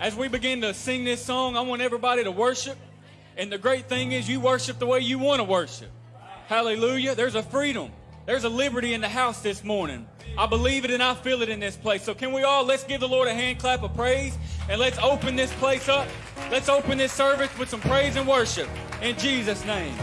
As we begin to sing this song, I want everybody to worship. And the great thing is, you worship the way you want to worship. Hallelujah. There's a freedom, there's a liberty in the house this morning. I believe it and I feel it in this place. So, can we all let's give the Lord a hand clap of praise and let's open this place up. Let's open this service with some praise and worship in Jesus' name.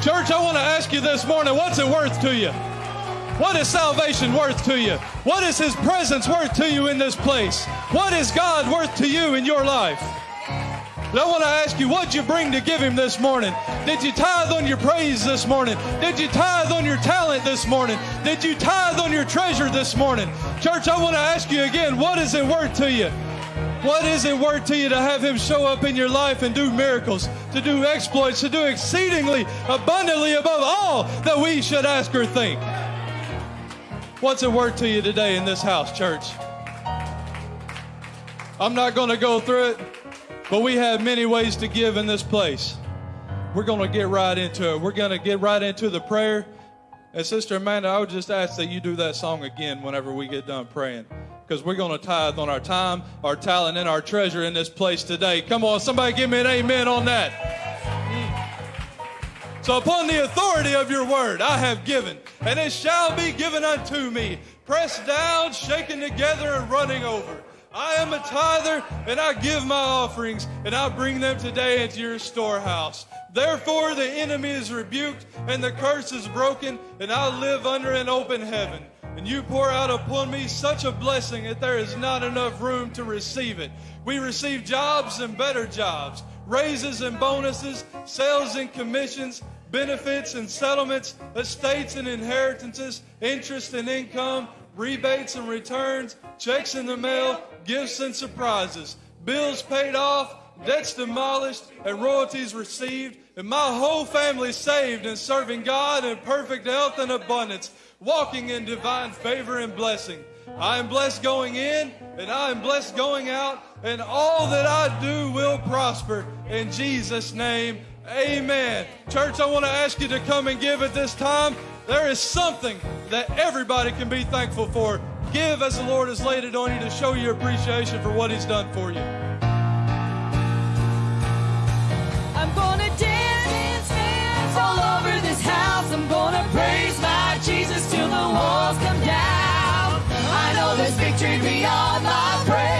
Church, I want to ask you this morning what's it worth to you? What is salvation worth to you? What is His presence worth to you in this place? What is God worth to you in your life? And I want to ask you, what'd you bring to give Him this morning? Did you tithe on your praise this morning? Did you tithe on your talent this morning? Did you tithe on your treasure this morning? Church, I want to ask you again, what is it worth to you? What is it worth to you to have Him show up in your life and do miracles, to do exploits, to do exceedingly abundantly above all that we should ask or think? What's it worth to you today in this house, church? I'm not going to go through it, but we have many ways to give in this place. We're going to get right into it. We're going to get right into the prayer. And Sister Amanda, I would just ask that you do that song again whenever we get done praying. Because we're going to tithe on our time, our talent, and our treasure in this place today. Come on, somebody give me an amen on that. So upon the authority of your word I have given, and it shall be given unto me, pressed down, shaken together, and running over. I am a tither, and I give my offerings, and I bring them today into your storehouse. Therefore the enemy is rebuked, and the curse is broken, and I live under an open heaven. And you pour out upon me such a blessing that there is not enough room to receive it. We receive jobs and better jobs, raises and bonuses, sales and commissions, benefits and settlements, estates and inheritances, interest and income, rebates and returns, checks in the mail, gifts and surprises, bills paid off, debts demolished, and royalties received, and my whole family saved and serving God in perfect health and abundance, walking in divine favor and blessing. I am blessed going in, and I am blessed going out, and all that I do will prosper. In Jesus' name, amen. Church, I want to ask you to come and give at this time. There is something that everybody can be thankful for. Give as the Lord has laid it on you to show your appreciation for what He's done for you. I'm gonna dance, dance all over this house. I'm gonna praise my Jesus till the walls come down. I know there's victory beyond my praise.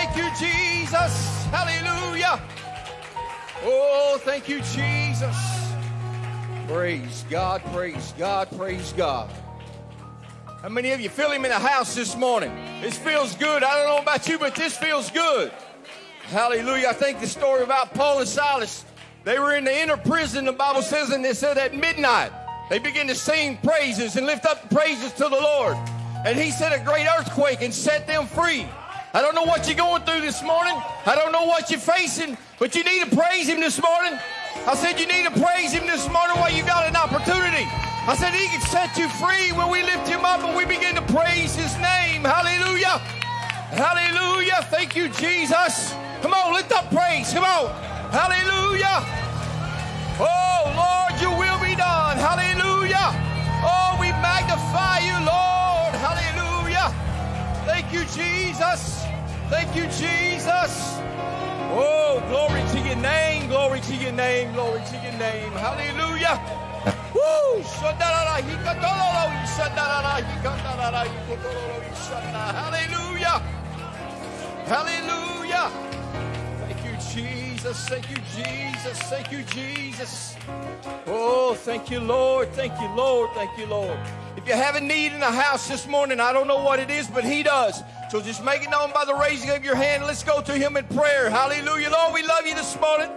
Thank you, Jesus. Hallelujah. Oh, thank you, Jesus. Praise God, praise God, praise God. How many of you feel Him in the house this morning? This feels good. I don't know about you, but this feels good. Hallelujah. I think the story about Paul and Silas, they were in the inner prison, the Bible says, and they said at midnight, they began to sing praises and lift up praises to the Lord. And he said a great earthquake and set them free. I don't know what you're going through this morning. I don't know what you're facing, but you need to praise him this morning. I said you need to praise him this morning while you got an opportunity. I said he can set you free when we lift him up and we begin to praise his name. Hallelujah. Hallelujah. Thank you, Jesus. Come on, lift up praise. Come on. Hallelujah. Oh, Lord, your will be done. Hallelujah. Oh, we magnify you, Lord. Hallelujah. Thank you, Jesus. Thank you, Jesus. Oh, glory to your name. Glory to your name. Glory to your name. Hallelujah. Woo! Hallelujah. Hallelujah. Thank you, Jesus. Thank you, Jesus. Thank you, Jesus. Oh, thank you, Lord. Thank you, Lord. Thank you, Lord. You have a need in the house this morning, I don't know what it is, but He does. So just make it known by the raising of your hand. Let's go to Him in prayer. Hallelujah. Lord, we love you this morning.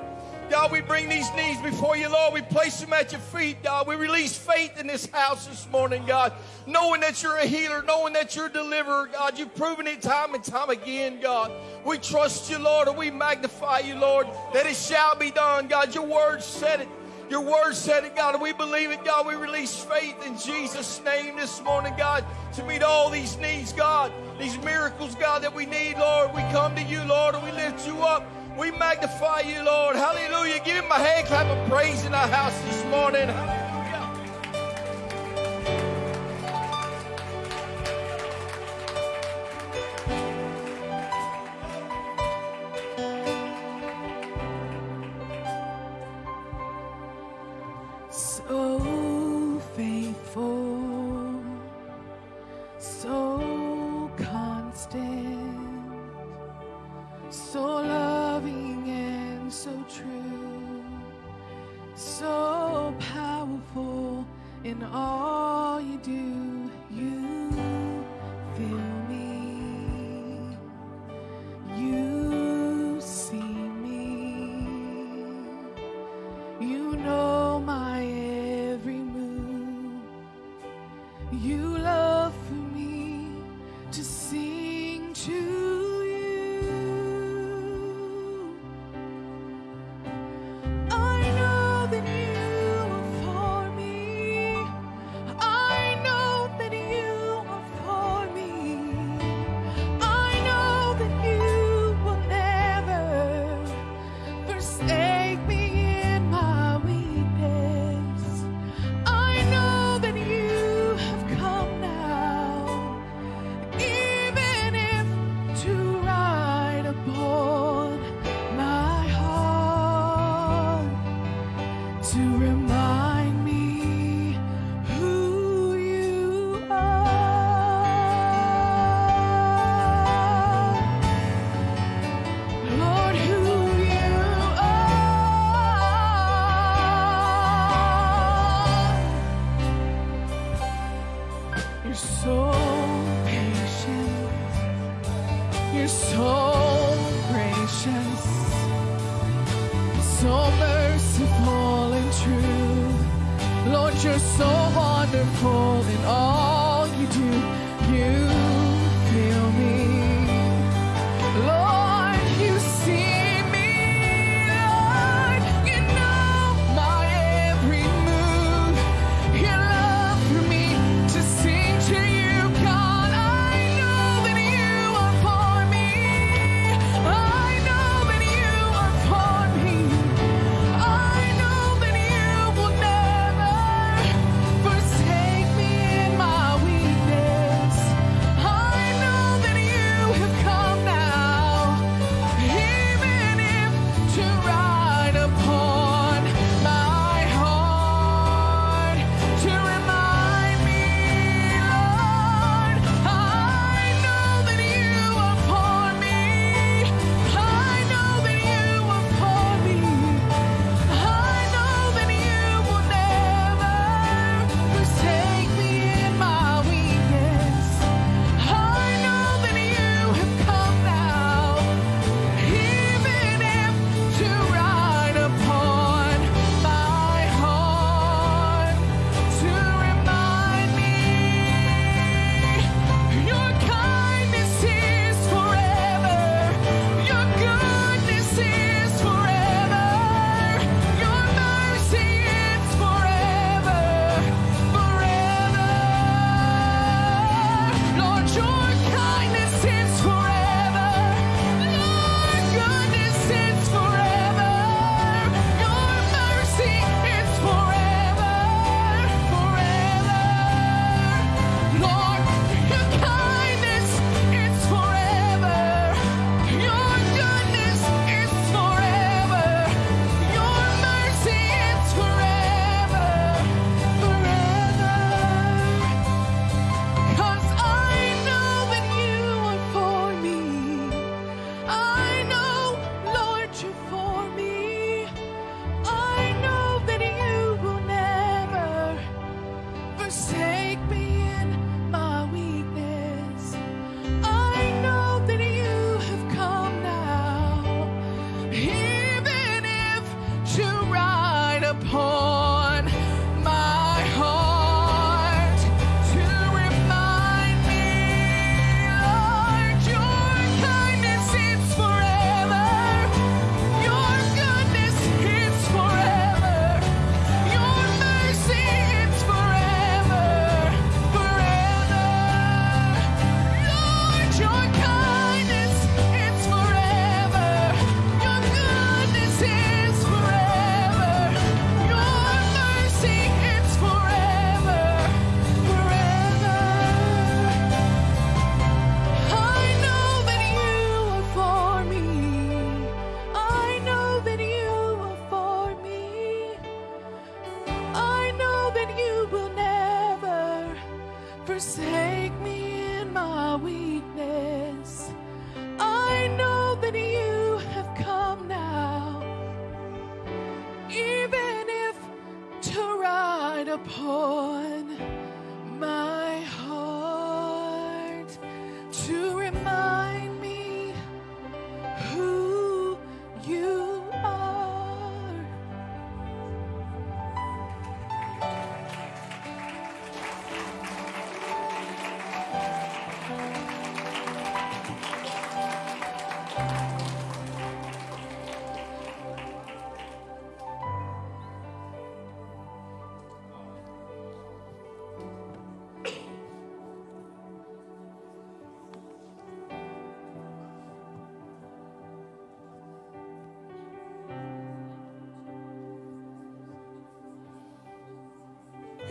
God, we bring these needs before you, Lord. We place them at your feet, God. We release faith in this house this morning, God, knowing that you're a healer, knowing that you're a deliverer, God. You've proven it time and time again, God. We trust you, Lord, and we magnify you, Lord, that it shall be done, God. Your word said it. Your word said it, God, we believe it, God. We release faith in Jesus' name this morning, God, to meet all these needs, God. These miracles, God, that we need, Lord. We come to you, Lord, and we lift you up. We magnify you, Lord. Hallelujah. Give him a hand clap of praise in our house this morning. All You're so gracious, so merciful and true. Lord, you're so wonderful in all.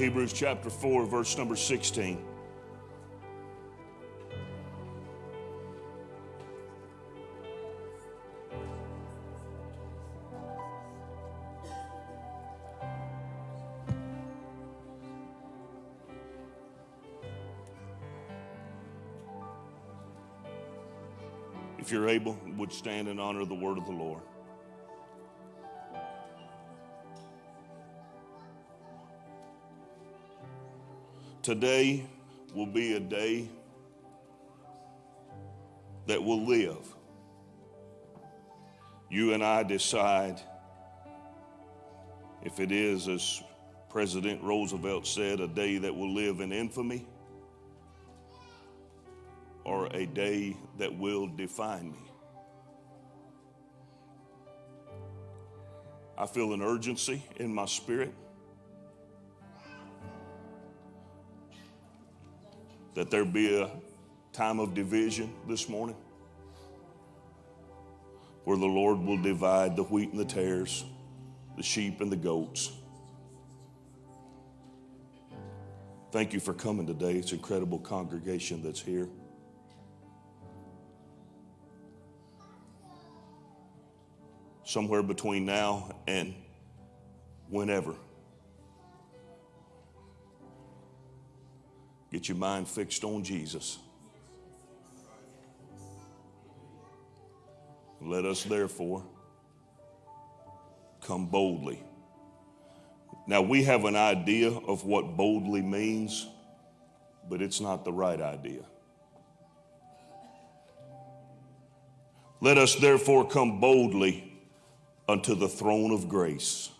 Hebrews chapter 4, verse number 16. If you're able, would stand and honor the word of the Lord. Today will be a day that will live. You and I decide if it is, as President Roosevelt said, a day that will live in infamy or a day that will define me. I feel an urgency in my spirit. That there be a time of division this morning where the Lord will divide the wheat and the tares, the sheep and the goats. Thank you for coming today. It's an incredible congregation that's here. Somewhere between now and whenever. Get your mind fixed on Jesus. Let us therefore come boldly. Now, we have an idea of what boldly means, but it's not the right idea. Let us therefore come boldly unto the throne of grace.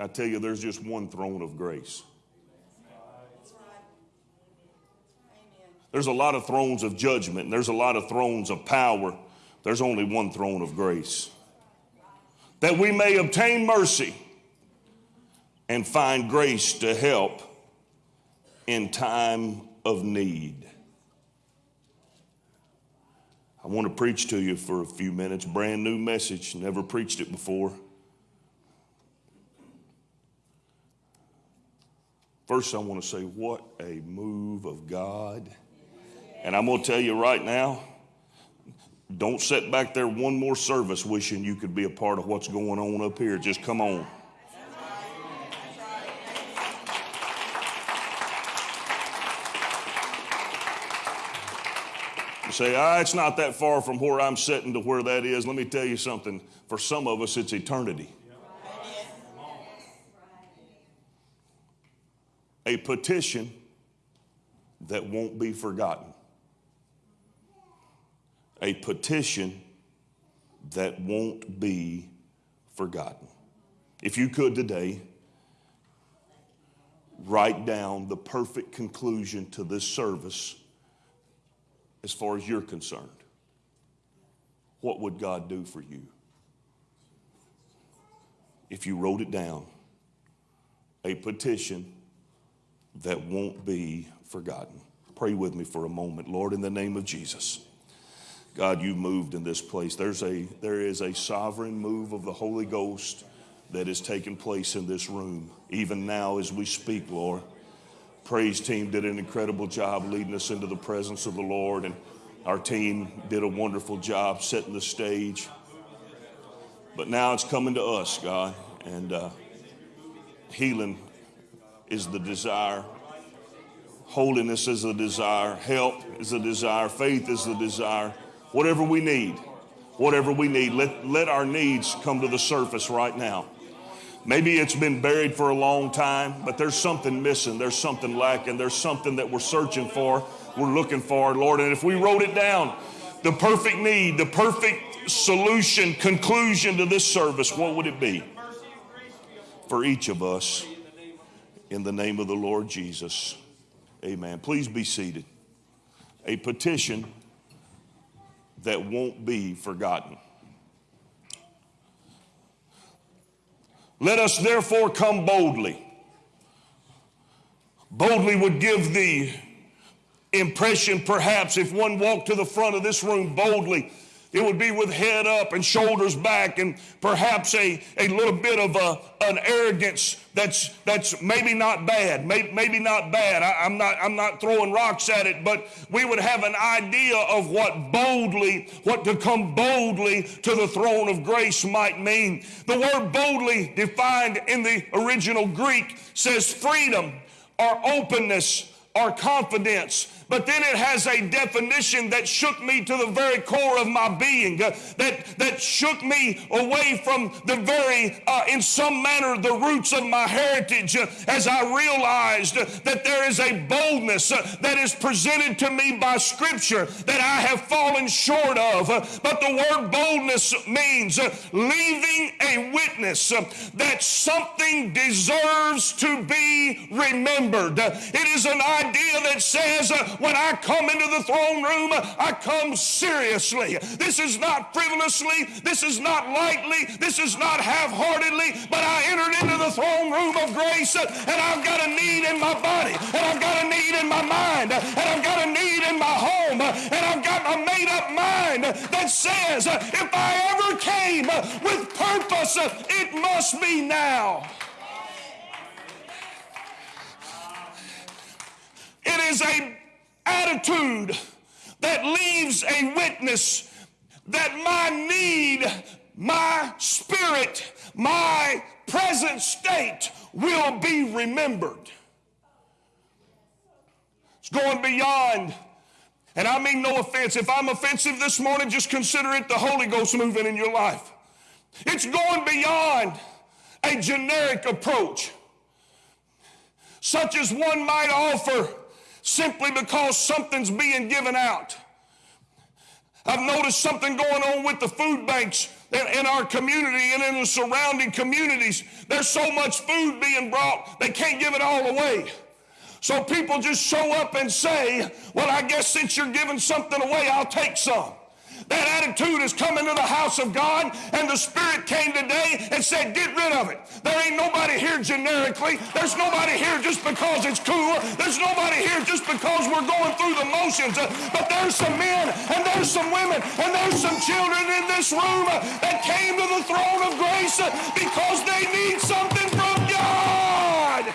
I tell you, there's just one throne of grace. There's a lot of thrones of judgment, there's a lot of thrones of power. There's only one throne of grace. That we may obtain mercy and find grace to help in time of need. I want to preach to you for a few minutes. Brand new message, never preached it before. First, I want to say, what a move of God. And I'm going to tell you right now, don't sit back there one more service wishing you could be a part of what's going on up here. Just come on. Say, ah, it's not that far from where I'm sitting to where that is. Let me tell you something. For some of us, it's eternity. A petition that won't be forgotten a petition that won't be forgotten. If you could today, write down the perfect conclusion to this service as far as you're concerned. What would God do for you? If you wrote it down, a petition that won't be forgotten. Pray with me for a moment. Lord, in the name of Jesus. God, you've moved in this place. There's a, there is a sovereign move of the Holy Ghost that is taking place in this room, even now as we speak, Lord. Praise team did an incredible job leading us into the presence of the Lord, and our team did a wonderful job setting the stage. But now it's coming to us, God, and uh, healing is the desire. Holiness is the desire. Help is the desire. Faith is the desire whatever we need, whatever we need. Let, let our needs come to the surface right now. Maybe it's been buried for a long time, but there's something missing. There's something lacking. There's something that we're searching for, we're looking for, Lord. And if we wrote it down, the perfect need, the perfect solution, conclusion to this service, what would it be? For each of us, in the name of the Lord Jesus. Amen. Please be seated. A petition that won't be forgotten. Let us therefore come boldly. Boldly would give the impression, perhaps, if one walked to the front of this room boldly it would be with head up and shoulders back and perhaps a, a little bit of a, an arrogance that's, that's maybe not bad, maybe, maybe not bad. I, I'm, not, I'm not throwing rocks at it, but we would have an idea of what boldly, what to come boldly to the throne of grace might mean. The word boldly defined in the original Greek says freedom or openness or confidence but then it has a definition that shook me to the very core of my being, uh, that, that shook me away from the very, uh, in some manner, the roots of my heritage uh, as I realized uh, that there is a boldness uh, that is presented to me by Scripture that I have fallen short of. Uh, but the word boldness means leaving a witness that something deserves to be remembered. It is an idea that says, when I come into the throne room, I come seriously. This is not frivolously, this is not lightly, this is not half heartedly, but I entered into the throne room of grace and I've got a need in my body, and I've got a need in my mind, and I've got a need in my home, and I've got a made up mind that says, if I ever came with purpose, it must be now. It is a attitude that leaves a witness that my need, my spirit, my present state will be remembered. It's going beyond. And I mean no offense. If I'm offensive this morning, just consider it the Holy Ghost moving in your life. It's going beyond a generic approach, such as one might offer simply because something's being given out. I've noticed something going on with the food banks in, our community and in the surrounding communities. There's so much food being brought, they can't give it all away. So people just show up and say, Well, I guess since you're giving something away, I'll take some. That attitude has come into the house of God, and the Spirit came today and said, Get rid of it. There ain't nobody here generically. There's nobody here just because it's cool. There's nobody here just because we're going through the motions. But there's some men, and there's some women, and there's some children in this room that came to the throne of grace because they need something from God.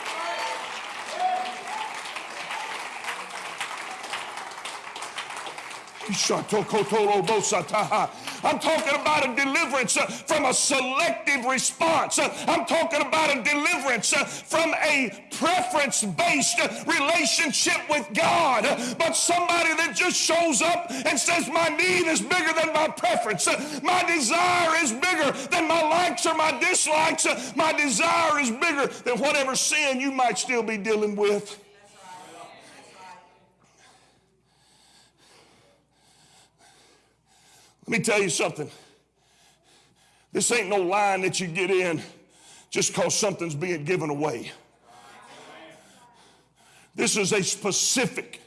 I'm talking about a deliverance uh, from a selective response. Uh, I'm talking about a deliverance uh, from a preference based relationship with God. But somebody that just shows up and says, My need is bigger than my preference. My desire is bigger than my likes or my dislikes. My desire is bigger than whatever sin you might still be dealing with. Let me tell you something. This ain't no line that you get in just because something's being given away. This is a specific,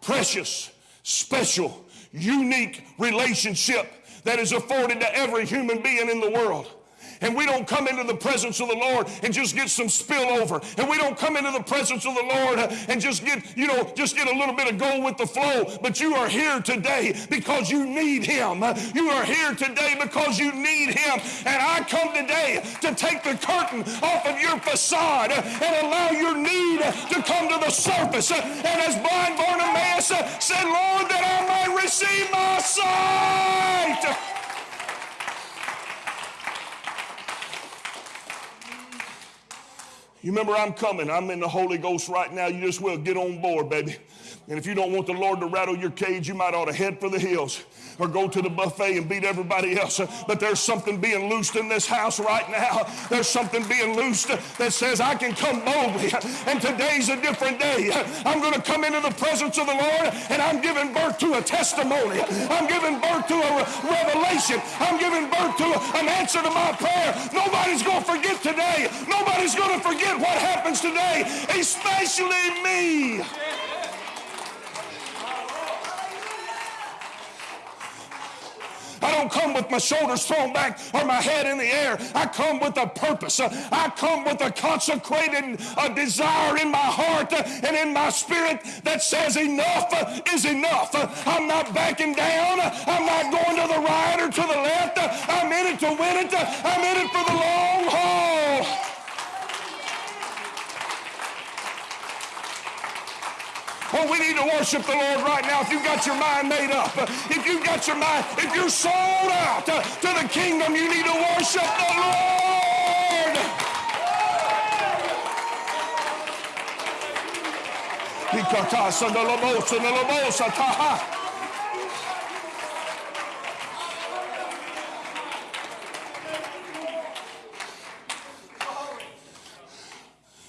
precious, special, unique relationship that is afforded to every human being in the world. And we don't come into the presence of the Lord and just get some spillover. And we don't come into the presence of the Lord and just get, you know, just get a little bit of go with the flow. But you are here today because you need Him. You are here today because you need Him. And I come today to take the curtain off of your facade and allow your need to come to the surface. And as blind Bartimaeus said, Lord, that I might receive my sight. You remember, I'm coming. I'm in the Holy Ghost right now. You just will get on board, baby. And if you don't want the Lord to rattle your cage, you might ought to head for the hills or go to the buffet and beat everybody else. But there's something being loosed in this house right now. There's something being loosed that says I can come boldly. And today's a different day. I'm going to come into the presence of the Lord and I'm giving birth to a testimony. I'm giving birth to a revelation. I'm giving birth to an answer to my prayer. Nobody's going to forget today. Nobody's going to forget what happens today, especially me. I don't come with my shoulders thrown back or my head in the air. I come with a purpose. I come with a consecrated uh, desire in my heart and in my spirit that says enough is enough. I'm not backing down. I'm not going to the right or to the left. I'm in it to win it. I'm in it for the long haul. Oh, we need to worship the Lord right now. If you've got your mind made up, if you've got your mind, if you're sold out to, to the kingdom, you need to worship the Lord.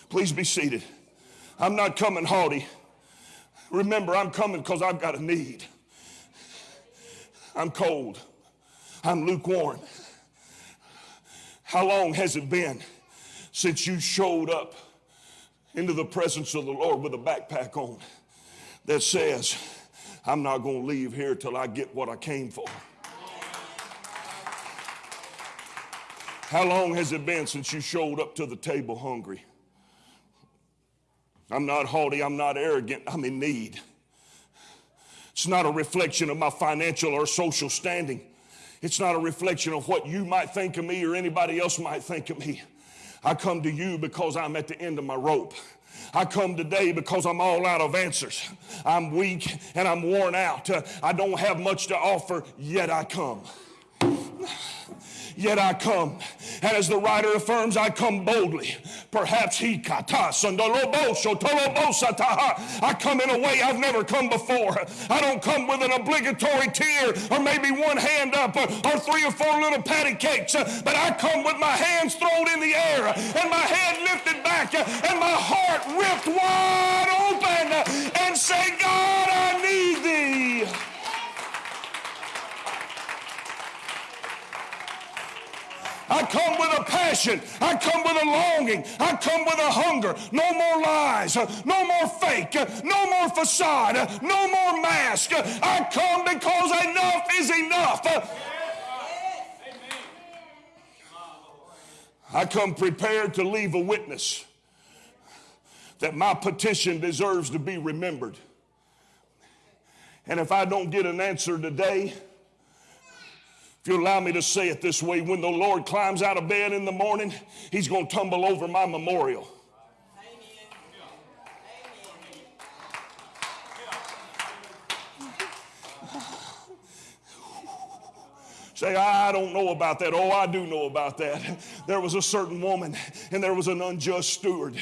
Please be seated. I'm not coming haughty. Remember, I'm coming because I've got a need. I'm cold. I'm lukewarm. How long has it been since you showed up into the presence of the Lord with a backpack on that says, I'm not going to leave here till I get what I came for? How long has it been since you showed up to the table hungry? I'm not haughty, I'm not arrogant, I'm in need. It's not a reflection of my financial or social standing. It's not a reflection of what you might think of me or anybody else might think of me. I come to you because I'm at the end of my rope. I come today because I'm all out of answers. I'm weak and I'm worn out. I don't have much to offer, yet I come yet I come. And as the writer affirms, I come boldly. Perhaps he kata I come in a way I've never come before. I don't come with an obligatory tear or maybe one hand up or, or three or four little patty cakes, but I come with my hands thrown in the air and my head lifted back and my heart ripped wide open and say, God, I need thee. I come with a passion. I come with a longing. I come with a hunger. No more lies. No more fake. No more facade. No more mask. I come because enough is enough. I come prepared to leave a witness that my petition deserves to be remembered. And if I don't get an answer today, you allow me to say it this way, when the Lord climbs out of bed in the morning, he's going to tumble over my memorial. Say, I don't know about that. Oh, I do know about that. There was a certain woman and there was an unjust steward.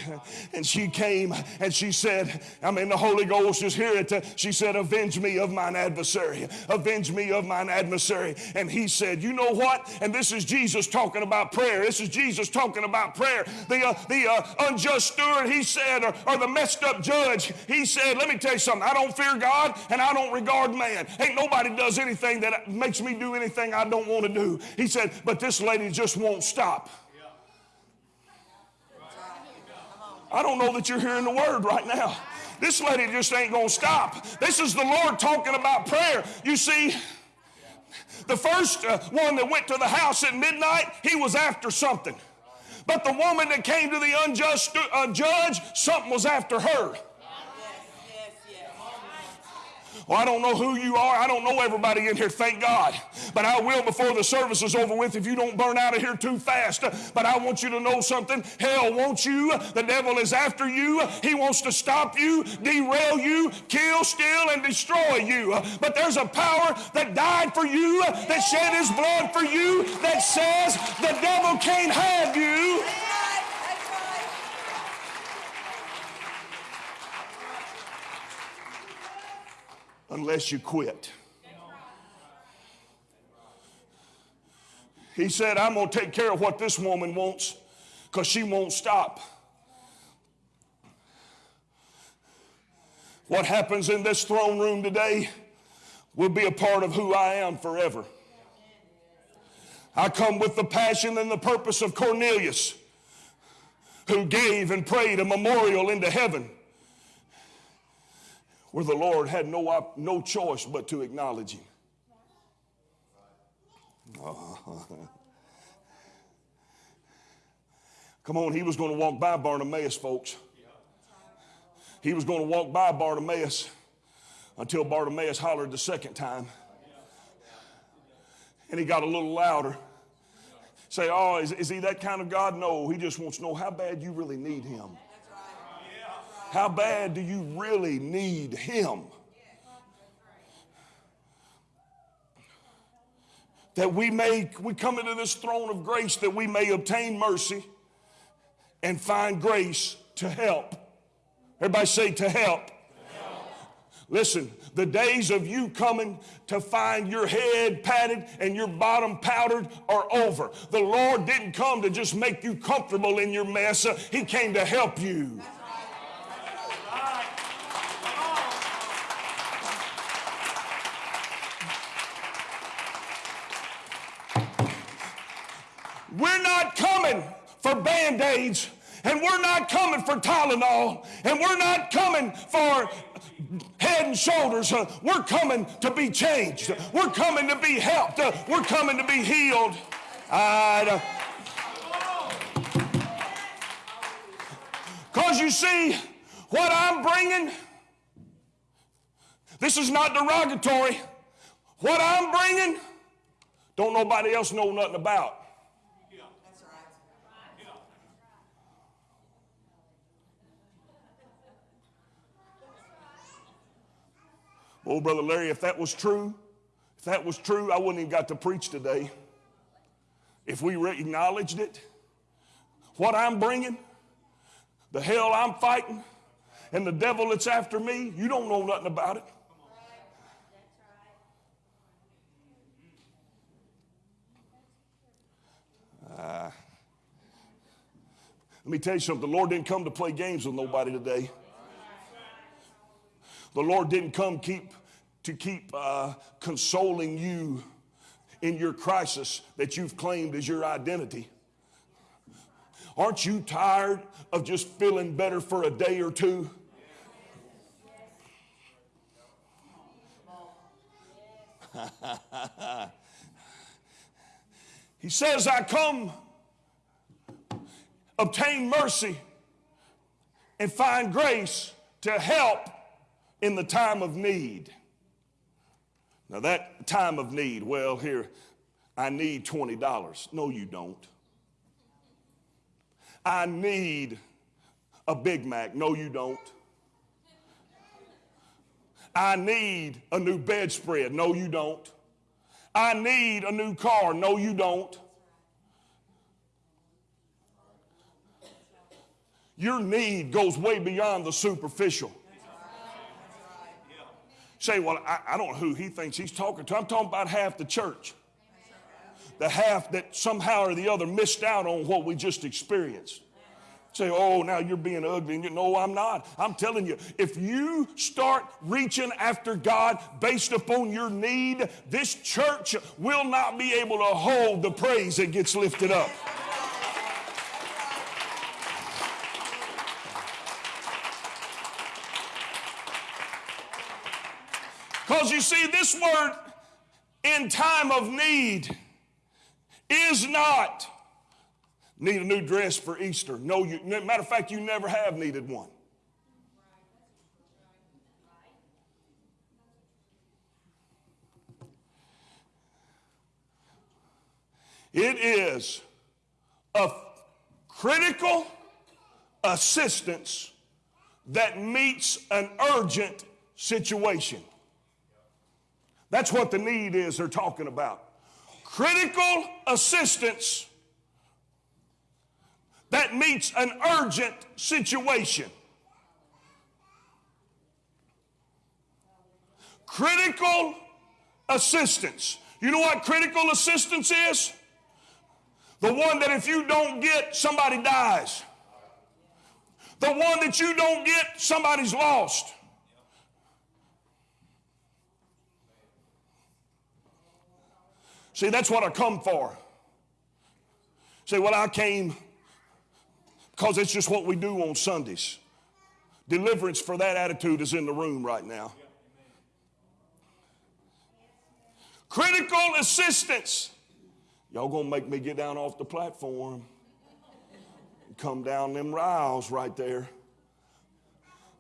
And she came and she said, I mean, the Holy Ghost just here. She said, Avenge me of mine adversary. Avenge me of mine adversary. And he said, You know what? And this is Jesus talking about prayer. This is Jesus talking about prayer. The, uh, the uh, unjust steward, he said, or, or the messed up judge, he said, Let me tell you something. I don't fear God and I don't regard man. Ain't nobody does anything that makes me do anything I don't want to do. He said, but this lady just won't stop. I don't know that you're hearing the word right now. This lady just ain't going to stop. This is the Lord talking about prayer. You see, the first uh, one that went to the house at midnight, he was after something. But the woman that came to the unjust uh, judge, something was after her. Well, I don't know who you are. I don't know everybody in here, thank God. But I will before the service is over with if you don't burn out of here too fast. But I want you to know something. Hell wants you. The devil is after you. He wants to stop you, derail you, kill, steal, and destroy you. But there's a power that died for you, that shed his blood for you, that says the devil can't have you. Unless you quit. He said, I'm going to take care of what this woman wants because she won't stop. What happens in this throne room today will be a part of who I am forever. I come with the passion and the purpose of Cornelius, who gave and prayed a memorial into heaven where the Lord had no, no choice but to acknowledge him. Uh-huh. Come on, he was going to walk by Bartimaeus, folks. He was going to walk by Bartimaeus until Bartimaeus hollered the second time. And he got a little louder. Say, oh, is, is he that kind of God? No, he just wants to know how bad you really need him. How bad do you really need Him? That we may, we come into this throne of grace that we may obtain mercy and find grace to help. Everybody say to help. Listen, the days of you coming to find your head patted and your bottom powdered are over. The Lord didn't come to just make you comfortable in your mess, He came to help you. We're not coming for band aids, and we're not coming for Tylenol, and we're not coming for head and shoulders. Uh, we're coming to be changed. We're coming to be helped. Uh, we're coming to be healed. Because you see, what I'm bringing, this is not derogatory. What I'm bringing, don't nobody else know nothing about. Oh, Brother Larry, if that was true, if that was true, I wouldn't even got to preach today. If we acknowledged it, what I'm bringing, the hell I'm fighting, and the devil that's after me, you don't know nothing about it. Uh, let me tell you something. The Lord didn't come to play games with nobody today. The Lord didn't come keep to keep uh, consoling you in your crisis that you've claimed as your identity. Aren't you tired of just feeling better for a day or two? he says, I come obtain mercy and find grace to help in the time of need. Now, that time of need, well, here, I need $20. No, you don't. I need a Big Mac. No, you don't. I need a new bedspread. No, you don't. I need a new car. No, you don't. Your need goes way beyond the superficial. Say, well, I, I don't know who he thinks he's talking to. I'm talking about half the church. The half that somehow or the other missed out on what we just experienced. Say, oh, now you're being ugly. And you know, I'm not. I'm telling you, if you start reaching after God based upon your need, this church will not be able to hold the praise that gets lifted up. Because you see, this word in time of need is not need a new dress for Easter. No, you, matter of fact, you never have needed one. It is a critical assistance that meets an urgent situation. That's what the need is they're talking about. Critical assistance that meets an urgent situation. Critical assistance. You know what critical assistance is? The one that if you don't get, somebody dies. The one that you don't get, somebody's lost. See, that's what I come for. Say, well, I came because it's just what we do on Sundays. Deliverance for that attitude is in the room right now. Critical assistance. Y'all gonna make me get down off the platform. Come down them rails right there.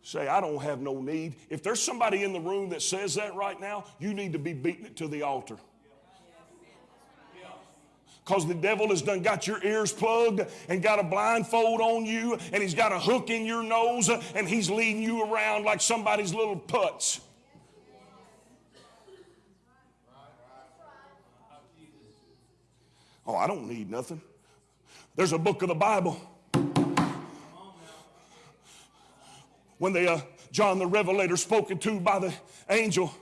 Say, I don't have no need. If there's somebody in the room that says that right now, you need to be beating it to the altar because the devil has done got your ears plugged and got a blindfold on you and he's got a hook in your nose and he's leading you around like somebody's little putz. Oh, I don't need nothing. There's a book of the Bible. When they, uh, John the Revelator spoken to by the angel.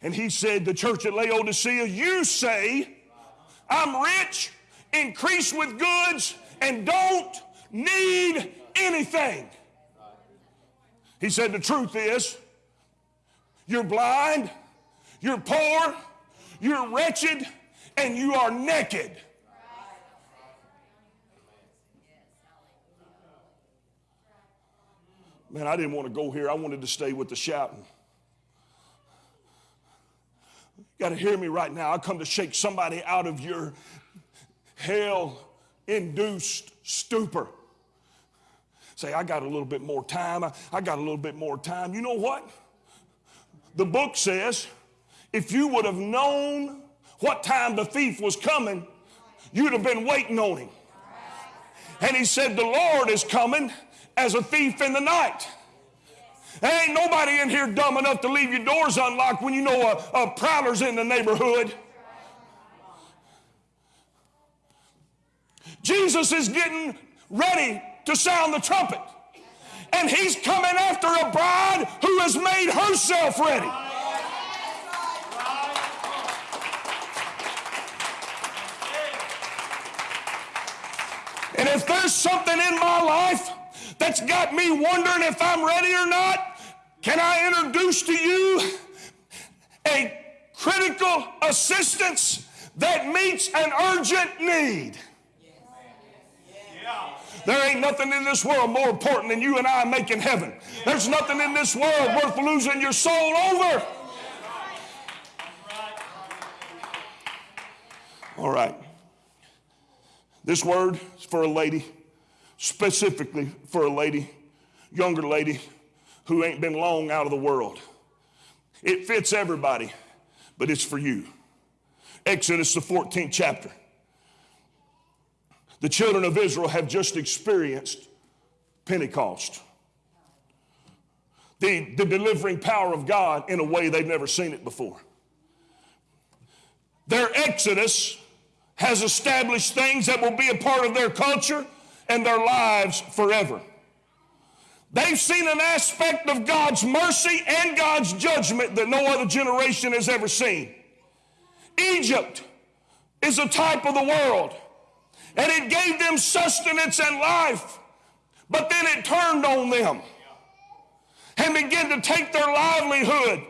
And he said, The church at Laodicea, you say, I'm rich, increase with goods, and don't need anything. He said, The truth is, you're blind, you're poor, you're wretched, and you are naked. Man, I didn't want to go here. I wanted to stay with the shouting. You got to hear me right now. I come to shake somebody out of your hell induced stupor. Say, I got a little bit more time. I, I got a little bit more time. You know what? The book says if you would have known what time the thief was coming, you'd have been waiting on him. And he said, The Lord is coming as a thief in the night. There ain't nobody in here dumb enough to leave your doors unlocked when you know a, a prowler's in the neighborhood. Jesus is getting ready to sound the trumpet. And he's coming after a bride who has made herself ready. And if there's something in my life that's got me wondering if I'm ready or not, can I introduce to you a critical assistance that meets an urgent need? There ain't nothing in this world more important than you and I making heaven. There's nothing in this world worth losing your soul over. All right. This word is for a lady, specifically for a lady, younger lady who ain't been long out of the world. It fits everybody, but it's for you. Exodus, the 14th chapter. The children of Israel have just experienced Pentecost. The, the delivering power of God in a way they've never seen it before. Their exodus has established things that will be a part of their culture and their lives forever. They've seen an aspect of God's mercy and God's judgment that no other generation has ever seen. Egypt is a type of the world, and it gave them sustenance and life, but then it turned on them and began to take their livelihood,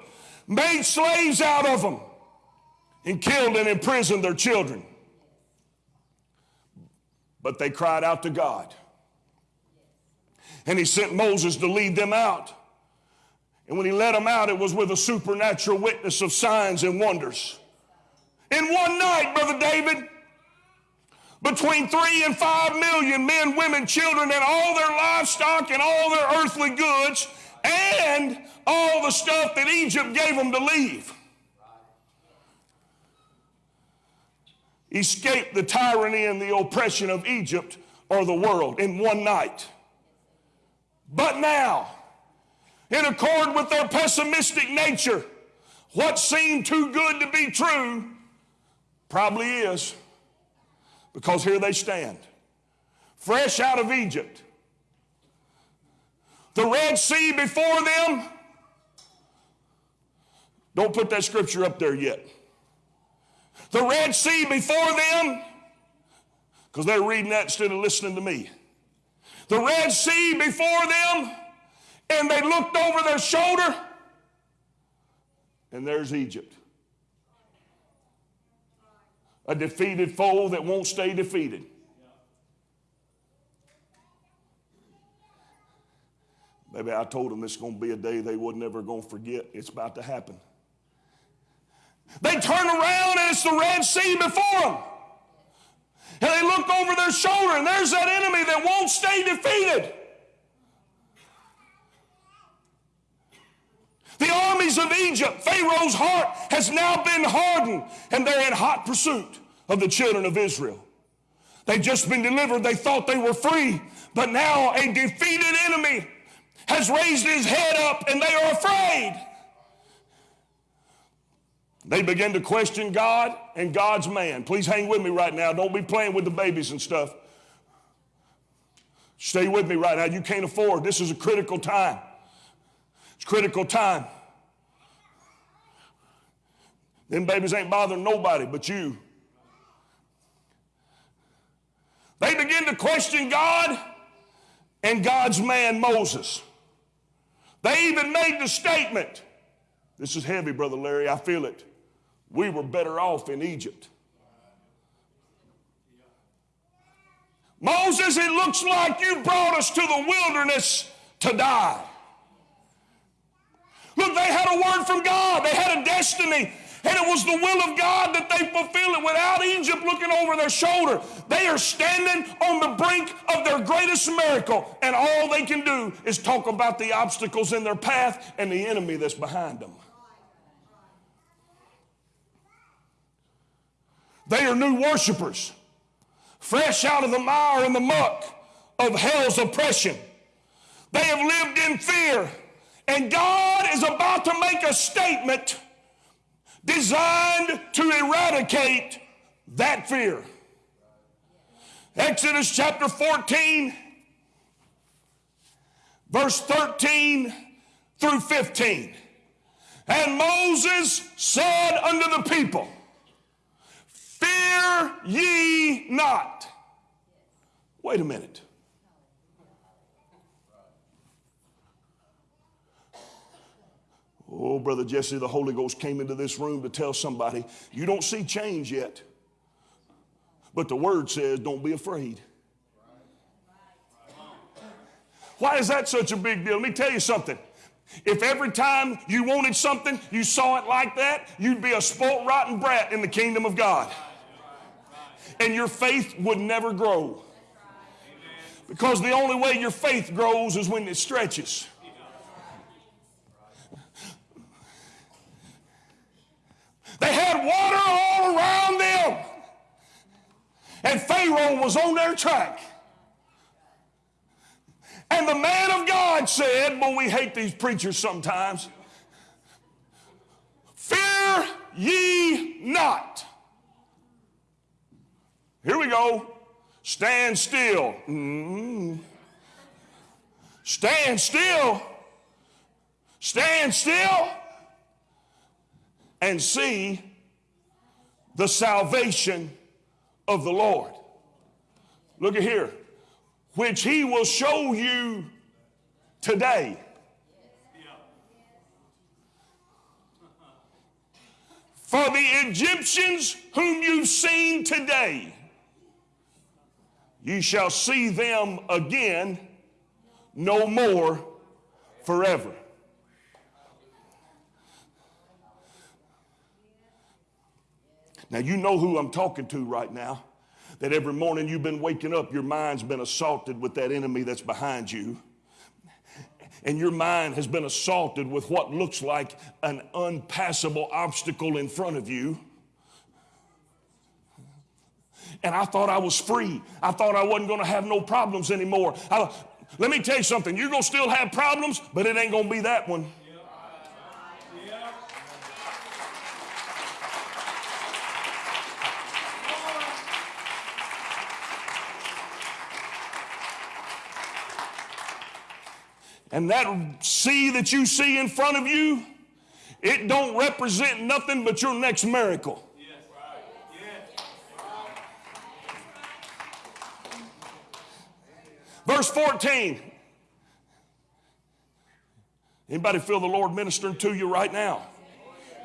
made slaves out of them, and killed and imprisoned their children. But they cried out to God. And he sent Moses to lead them out. And when he led them out, it was with a supernatural witness of signs and wonders. In one night, Brother David, between three and five million men, women, children, and all their livestock and all their earthly goods, and all the stuff that Egypt gave them to leave. Escaped the tyranny and the oppression of Egypt or the world in one night. But now, in accord with their pessimistic nature, what seemed too good to be true probably is. Because here they stand, fresh out of Egypt. The Red Sea before them. Don't put that scripture up there yet. The Red Sea before them, because they're reading that instead of listening to me the Red Sea before them, and they looked over their shoulder, and there's Egypt. A defeated foe that won't stay defeated. Maybe I told them this is going to be a day they wasn't ever going to forget. It's about to happen. They turn around and it's the Red Sea before them. And they look over their shoulder, and there's that enemy that won't stay defeated. The armies of Egypt, Pharaoh's heart has now been hardened, and they're in hot pursuit of the children of Israel. They've just been delivered. They thought they were free, but now a defeated enemy has raised his head up, and they are afraid. They begin to question God and God's man. Please hang with me right now. Don't be playing with the babies and stuff. Stay with me right now. You can't afford. This is a critical time. It's critical time. Them babies ain't bothering nobody but you. They begin to question God and God's man Moses. They even made the statement this is heavy, Brother Larry, I feel it. We were better off in Egypt. Moses, it looks like you brought us to the wilderness to die. Look, they had a word from God, they had a destiny. And it was the will of God that they fulfill it without Egypt looking over their shoulder. They are standing on the brink of their greatest miracle, and all they can do is talk about the obstacles in their path and the enemy that's behind them. They are new worshipers, fresh out of the mire and the muck of hell's oppression. They have lived in fear, and God is about to make a statement designed to eradicate that fear. Exodus chapter 14, verse 13 through 15. And Moses said unto the people, Fear ye not. Wait a minute. Oh, Brother Jesse, the Holy Ghost came into this room to tell somebody, you don't see change yet. But the word says, don't be afraid. Why is that such a big deal? Let me tell you something. If every time you wanted something, you saw it like that, you'd be a spoilt, rotten brat in the kingdom of God. And your faith would never grow. Because the only way your faith grows is when it stretches. They had water all around them. And Pharaoh was on their track. And the man of God said, Well, we hate these preachers sometimes. Fear ye not. Here we Stand still. Mm. Stand still. Stand still and see the salvation of the Lord. Look at here, which he will show you today. For the Egyptians whom you've seen today, you shall see them again no more forever. Now, you know who I'm talking to right now. That every morning you've been waking up, your mind's been assaulted with that enemy that's behind you. And your mind has been assaulted with what looks like an unpassable obstacle in front of you. And I thought I was free. I thought I wasn't going to have no problems anymore. I, let me tell you something. You're going to still have problems, but it ain't going to be that one. And that sea that you see in front of you, it don't represent nothing but your next miracle. Verse 14. Anybody feel the Lord ministering to you right now?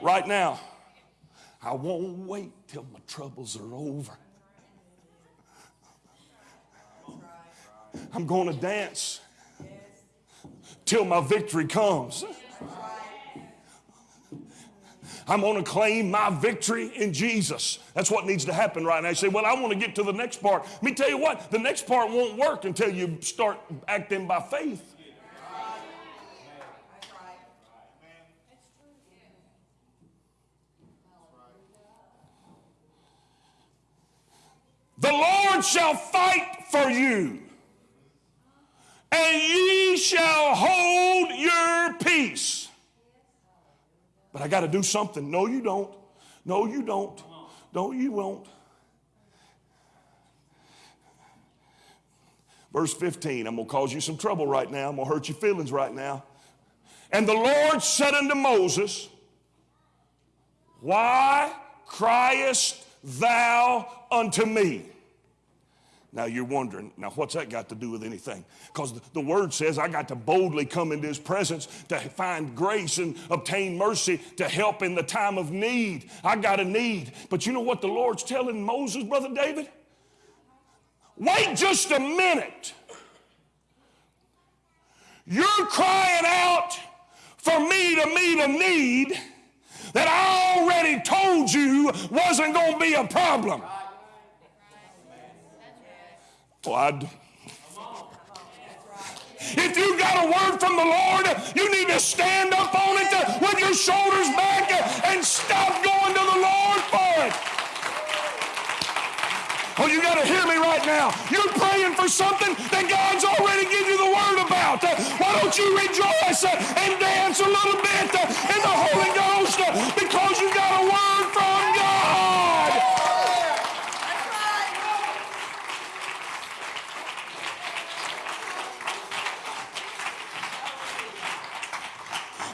Right now. I won't wait till my troubles are over. I'm going to dance till my victory comes. I'm going to claim my victory in Jesus. That's what needs to happen right now. You say, Well, I want to get to the next part. Let me tell you what, the next part won't work until you start acting by faith. The Lord shall fight for you and ye shall hold your peace. But I got to do something. No, you don't. No, you don't. No, you won't. Verse 15, I'm going to cause you some trouble right now. I'm going to hurt your feelings right now. And the Lord said unto Moses, Why criest thou unto me? Now you're wondering, now what's that got to do with anything? Because the word says I got to boldly come into his presence to find grace and obtain mercy to help in the time of need. I got a need. But you know what the Lord's telling Moses, Brother David? Wait just a minute. You're crying out for me to meet a need that I already told you wasn't going to be a problem. Well, if you got a word from the Lord, you need to stand up on it with your shoulders back and stop going to the Lord for it. Oh, you got to hear me right now. You're praying for something that God's already given you the word about. Why don't you rejoice and dance a little bit in the Holy Ghost because you got a word from God?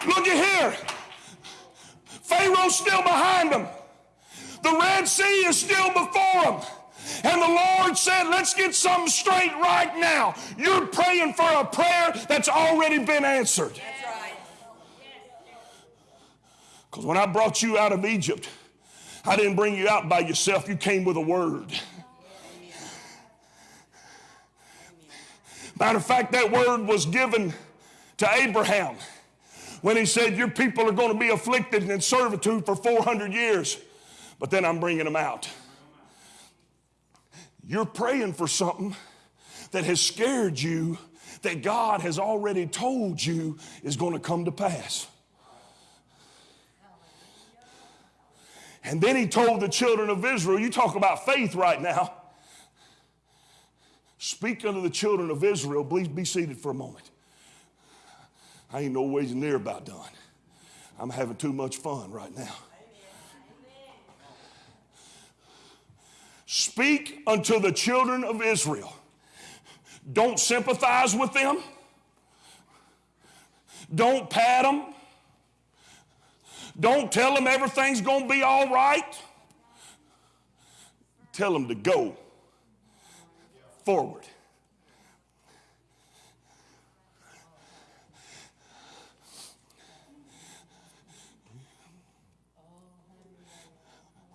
Look at here. Still behind them. The Red Sea is still before them. And the Lord said, Let's get something straight right now. You're praying for a prayer that's already been answered. Because when I brought you out of Egypt, I didn't bring you out by yourself, you came with a word. Matter of fact, that word was given to Abraham when he said, Your people are going to be afflicted and in servitude for 400 years, but then I'm bringing them out. You're praying for something that has scared you that God has already told you is going to come to pass. And then he told the children of Israel, you talk about faith right now. Speak unto the children of Israel. Please be seated for a moment. I ain't no ways near about done. I'm having too much fun right now. Speak unto the children of Israel. Don't sympathize with them. Don't pat them. Don't tell them everything's going to be all right. Tell them to go forward.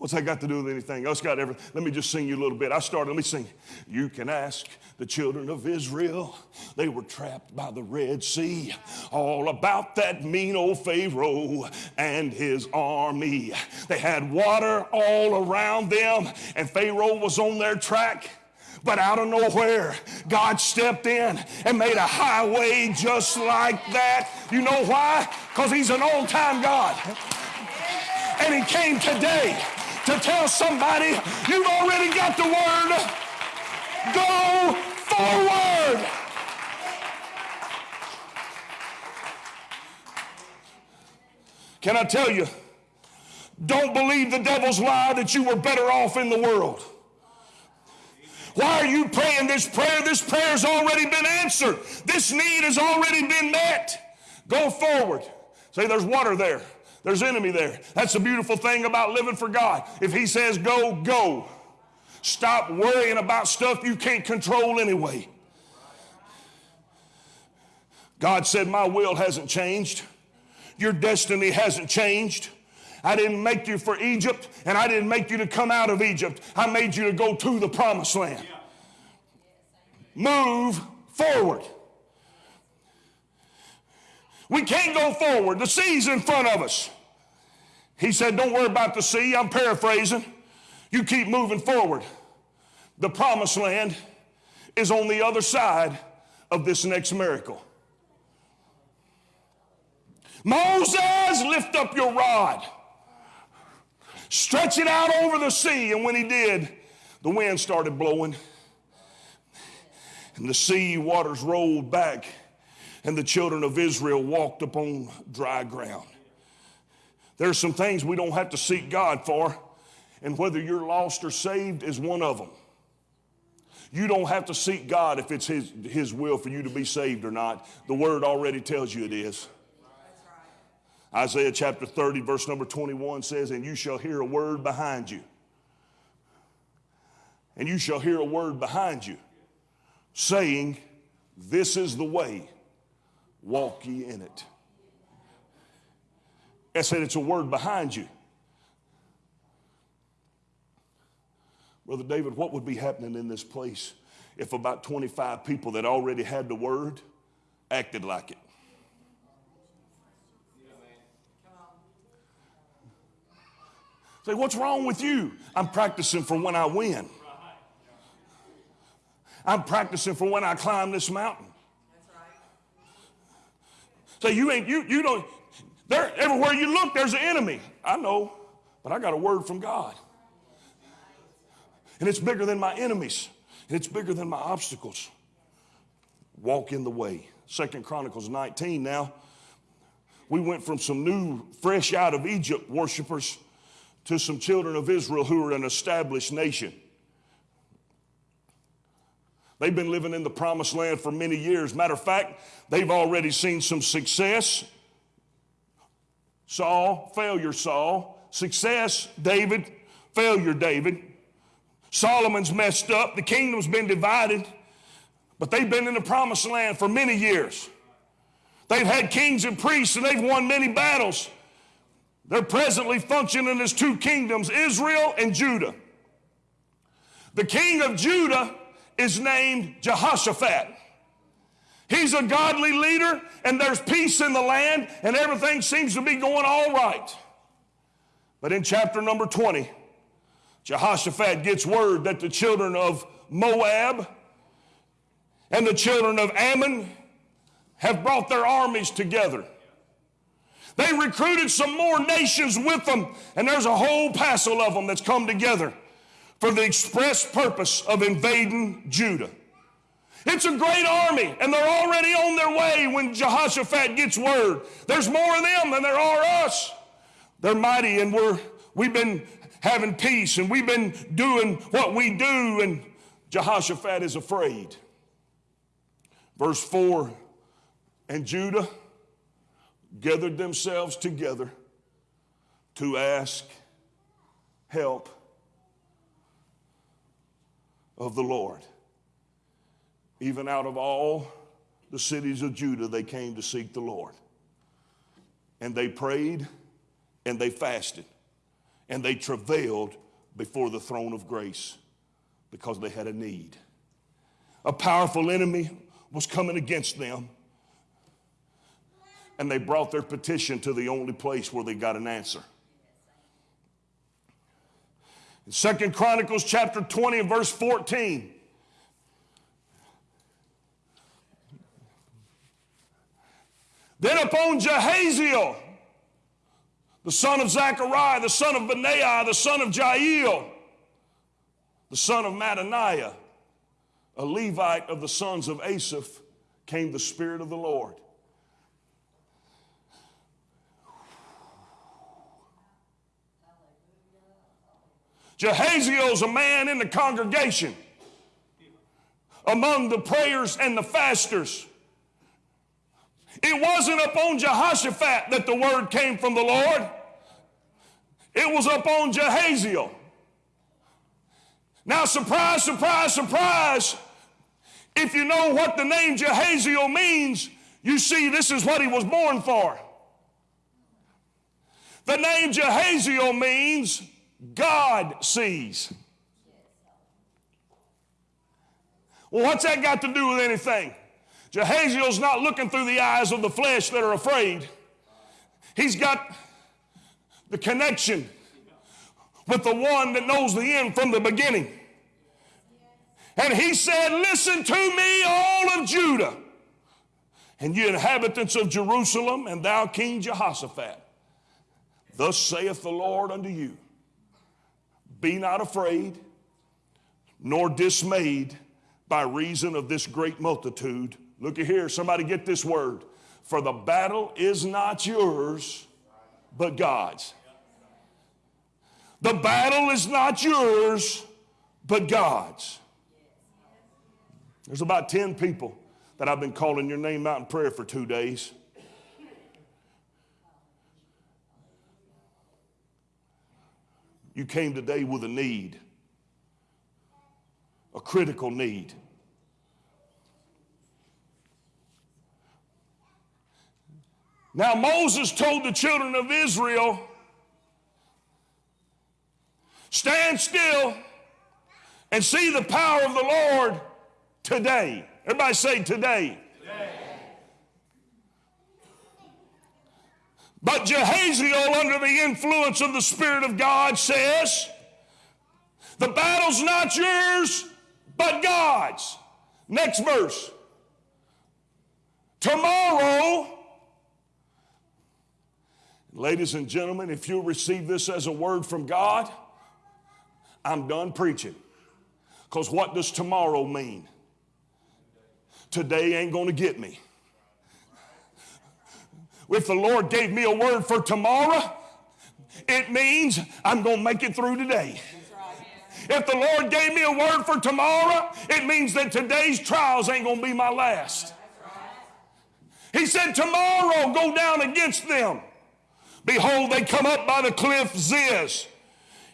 What's that got to do with anything? Else got everything. Let me just sing you a little bit. I started, let me sing. You can ask the children of Israel. They were trapped by the Red Sea. All about that mean old Pharaoh and his army. They had water all around them, and Pharaoh was on their track. But out of nowhere, God stepped in and made a highway just like that. You know why? Because He's an on time God. And He came today to tell somebody you've already got the word. Go forward. Can I tell you? Don't believe the devil's lie that you were better off in the world. Why are you praying this prayer? This prayer has already been answered. This need has already been met. Go forward. Say, there's water there. There's enemy there. That's the beautiful thing about living for God. If He says go, go. Stop worrying about stuff you can't control anyway. God said, My will hasn't changed. Your destiny hasn't changed. I didn't make you for Egypt, and I didn't make you to come out of Egypt. I made you to go to the promised land. Move forward. We can't go forward. The sea's in front of us. He said, Don't worry about the sea. I'm paraphrasing. You keep moving forward. The promised land is on the other side of this next miracle. Moses, lift up your rod. Stretch it out over the sea. And when he did, the wind started blowing. And the sea waters rolled back. And the children of Israel walked upon dry ground. There's some things we don't have to seek God for, and whether you're lost or saved is one of them. You don't have to seek God if it's his, his will for you to be saved or not. The Word already tells you it is. Isaiah chapter 30, verse number 21 says, And you shall hear a word behind you. And you shall hear a word behind you saying, This is the way, walk ye in it. I said, It's a word behind you. Brother David, what would be happening in this place if about 25 people that already had the word acted like it? Say, what's wrong with you? I'm practicing for when I win. I'm practicing for when I climb this mountain. Say, you ain't, you, you don't, there, everywhere you look, there's an enemy. I know, but I got a word from God. And it's bigger than my enemies. And it's bigger than my obstacles. Walk in the way. Second Chronicles 19 now. We went from some new, fresh out of Egypt worshipers to some children of Israel who are an established nation. They've been living in the promised land for many years. Matter of fact, they've already seen some success. Saul, failure, Saul. Success, David, failure, David. Solomon's messed up. The kingdom's been divided. But they've been in the promised land for many years. They've had kings and priests and they've won many battles. They're presently functioning as two kingdoms, Israel and Judah. The king of Judah is named Jehoshaphat. He's a godly leader, and there's peace in the land, and everything seems to be going all right. But in chapter number 20, Jehoshaphat gets word that the children of Moab and the children of Ammon have brought their armies together. They recruited some more nations with them, and there's a whole passel of them that's come together for the express purpose of invading Judah. It's a great army, and they're already on their way when Jehoshaphat gets word. There's more of them than there are us. They're mighty, and we're, we've been having peace, and we've been doing what we do, and Jehoshaphat is afraid. Verse 4 And Judah gathered themselves together to ask help of the Lord. Even out of all the cities of Judah, they came to seek the Lord. And they prayed and they fasted and they travailed before the throne of grace because they had a need. A powerful enemy was coming against them and they brought their petition to the only place where they got an answer. In Second Chronicles chapter 20 and verse 14. Then upon Jehaziel, the son of Zechariah, the son of Benaiah, the son of Jael, the son of Mattaniah, a Levite of the sons of Asaph, came the Spirit of the Lord. Jehaziel's a man in the congregation among the prayers and the fasters. It wasn't upon Jehoshaphat that the word came from the Lord. It was upon Jehaziel. Now, surprise, surprise, surprise. If you know what the name Jehaziel means, you see this is what he was born for. The name Jehaziel means God sees. Well, what's that got to do with anything? Jehaziel's not looking through the eyes of the flesh that are afraid. He's got the connection with the one that knows the end from the beginning. And he said, Listen to me, all of Judah, and you inhabitants of Jerusalem, and thou, King Jehoshaphat. Thus saith the Lord unto you Be not afraid, nor dismayed by reason of this great multitude. Look at here, somebody get this word. For the battle is not yours, but God's. The battle is not yours, but God's. There's about 10 people that I've been calling your name out in prayer for two days. You came today with a need, a critical need. Now, Moses told the children of Israel, Stand still and see the power of the Lord today. Everybody say today. But Jahaziel, under the influence of the Spirit of God, says, The battle's not yours, but God's. Next verse. Tomorrow, ladies and gentlemen, if you receive this as a word from God, I'm done preaching. Because what does tomorrow mean? Today ain't going to get me. If the Lord gave me a word for tomorrow, it means I'm going to make it through today. If the Lord gave me a word for tomorrow, it means that today's trials ain't going to be my last. He said, Tomorrow go down against them. Behold, they come up by the cliff Ziz,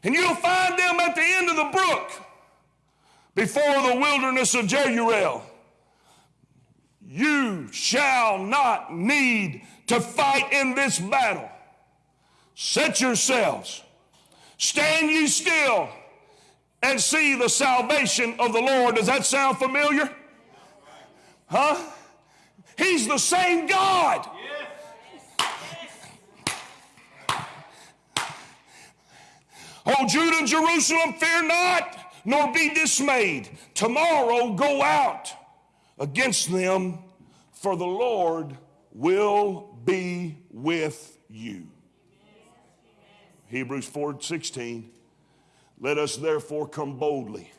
and you'll find them at the end of the brook before the wilderness of Jeruel. You shall not need to fight in this battle. Set yourselves, stand ye still, and see the salvation of the Lord. Does that sound familiar? Huh? He's the same God. Oh, Judah and Jerusalem, fear not, nor be dismayed. Tomorrow go out against them, for the Lord will be with you. Hebrews 4 16. Let us therefore come boldly.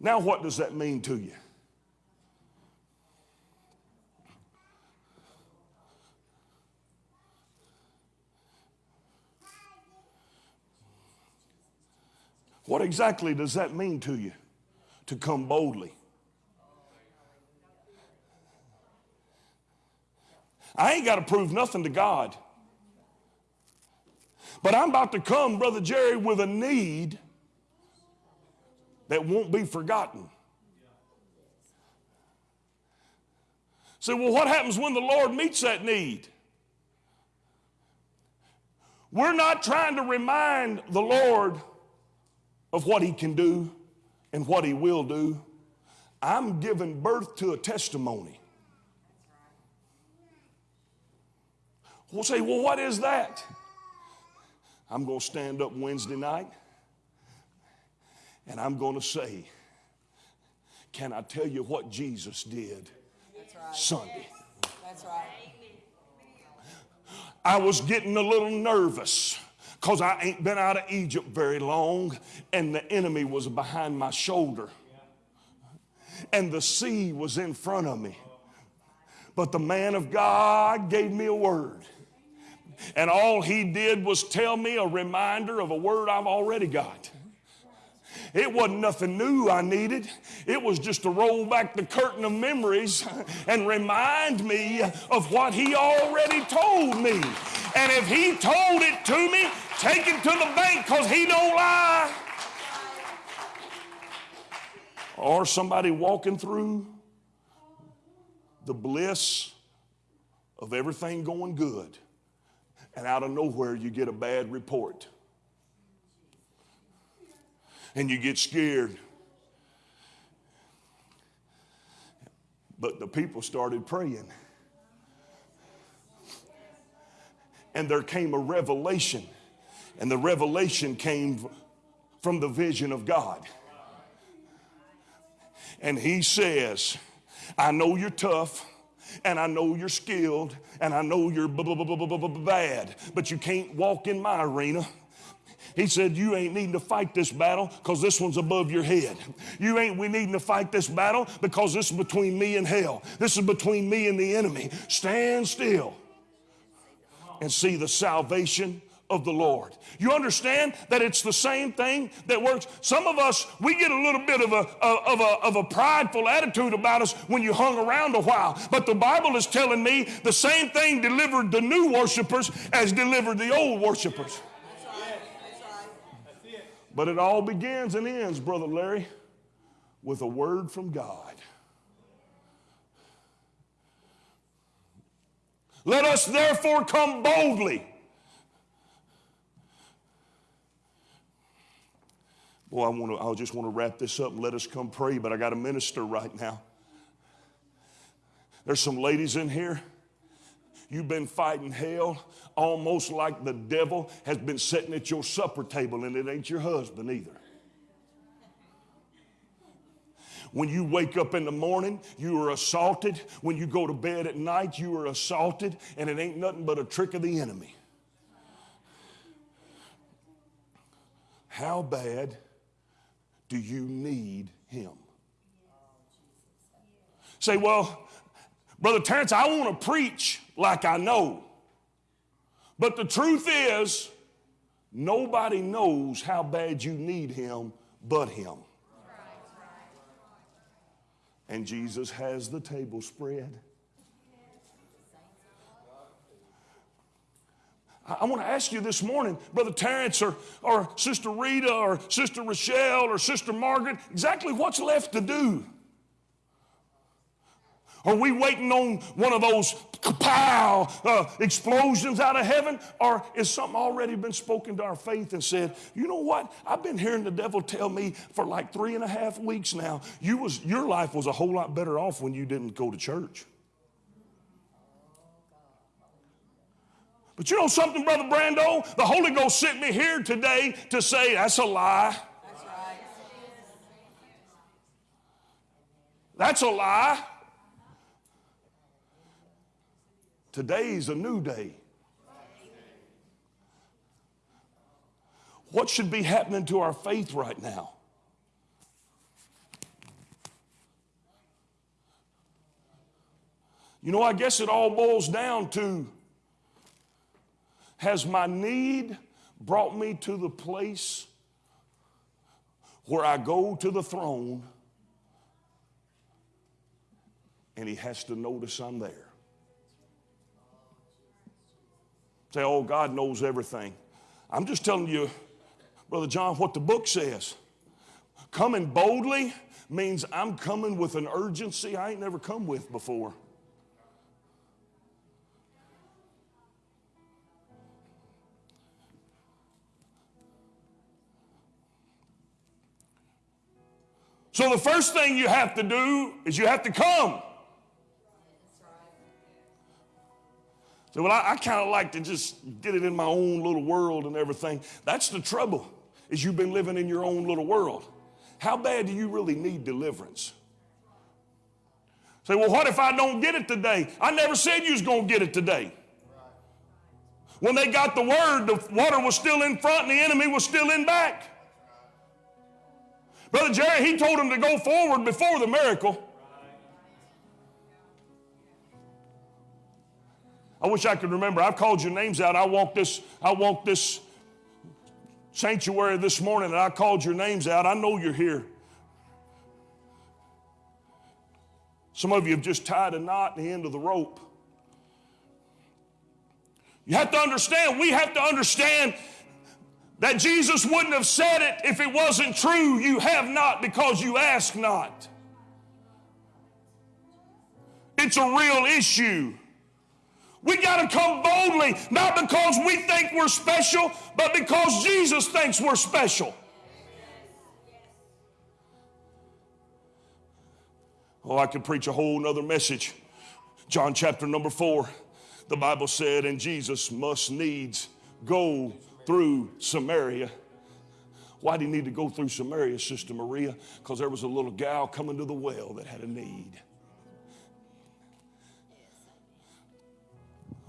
Now, what does that mean to you? What exactly does that mean to you? To come boldly. I ain't got to prove nothing to God. But I'm about to come, Brother Jerry, with a need that won't be forgotten. Say, well, what happens when the Lord meets that need? We're not trying to remind the Lord of what He can do and what He will do. I'm giving birth to a testimony. We'll say, well, what is that? I'm going to stand up Wednesday night and I'm going to say, can I tell you what Jesus did right. Sunday? That's right. I was getting a little nervous because I ain't been out of Egypt very long and the enemy was behind my shoulder and the sea was in front of me. But the man of God gave me a word. And all he did was tell me a reminder of a word I've already got. It wasn't nothing new I needed. It was just to roll back the curtain of memories and remind me of what he already told me. And if he told it to me, take it to the bank because he don't lie. Or somebody walking through the bliss of everything going good and out of nowhere you get a bad report. And you get scared. But the people started praying. And there came a revelation. And the revelation came from the vision of God. And he says, I know you're tough and I know you're skilled, and I know you're bad, but you can't walk in my arena. He said, You ain't needing to fight this battle because this one's above your head. You ain't we needing to fight this battle because this is between me and hell. This is between me and the enemy. Stand still and see the salvation of the Lord. You understand that it's the same thing that works? Some of us, we get a little bit of a, of a, of a prideful attitude about us when you hung around a while. But the Bible is telling me the same thing delivered the new worshipers as delivered the old worshipers. But it all begins and ends, Brother Larry, with a word from God. Let us therefore come boldly. Boy, I, want to, I just want to wrap this up and let us come pray, but I got a minister right now. There's some ladies in here. You've been fighting hell almost like the devil has been sitting at your supper table, and it ain't your husband either. When you wake up in the morning, you are assaulted. When you go to bed at night, you are assaulted, and it ain't nothing but a trick of the enemy. How bad do you need him? Say, well, Brother Terrence, I want to preach like I know. But the truth is, nobody knows how bad you need him but him and Jesus has the table spread. I, want to ask you this morning, Brother Terrence or, or Sister Rita or Sister Rochelle or Sister Margaret, exactly what's left to do? Are we waiting on one of those kapow uh, explosions out of heaven? Or is something already been spoken to our faith and said, you know what? I've been hearing the devil tell me for like three and a half weeks now, you was, your life was a whole lot better off when you didn't go to church. But you know something, Brother Brando? The Holy Ghost sent me here today to say that's a lie. That's right. That's a lie. Today's a new day. What should be happening to our faith right now? You know, I guess it all boils down to has my need brought me to the place where I go to the throne and he has to notice I'm there? Say, oh, God knows everything. I'm just telling you, Brother John, what the book says. Coming boldly means I'm coming with an urgency I ain't never come with before. So the first thing you have to do is you have to come. So, well, I, I kind of like to just get it in my own little world and everything. That's the trouble, is you've been living in your own little world. How bad do you really need deliverance? Say, well, what if I don't get it today? I never said you was going to get it today. When they got the word, the water was still in front and the enemy was still in back. Brother Jerry, he told them to go forward before the miracle. I wish I could remember. I've called your names out. I walked this, I walked this sanctuary this morning and I called your names out. I know you're here. Some of you have just tied a knot in the end of the rope. You have to understand, we have to understand that Jesus wouldn't have said it if it wasn't true. You have not because you ask not. It's a real issue. We got to come boldly, not because we think we're special, but because Jesus thinks we're special. Oh, I could preach a whole nother message. John chapter number four, the Bible said, and Jesus must needs go through Samaria. Why did he need to go through Samaria, Sister Maria? Because there was a little gal coming to the well that had a need.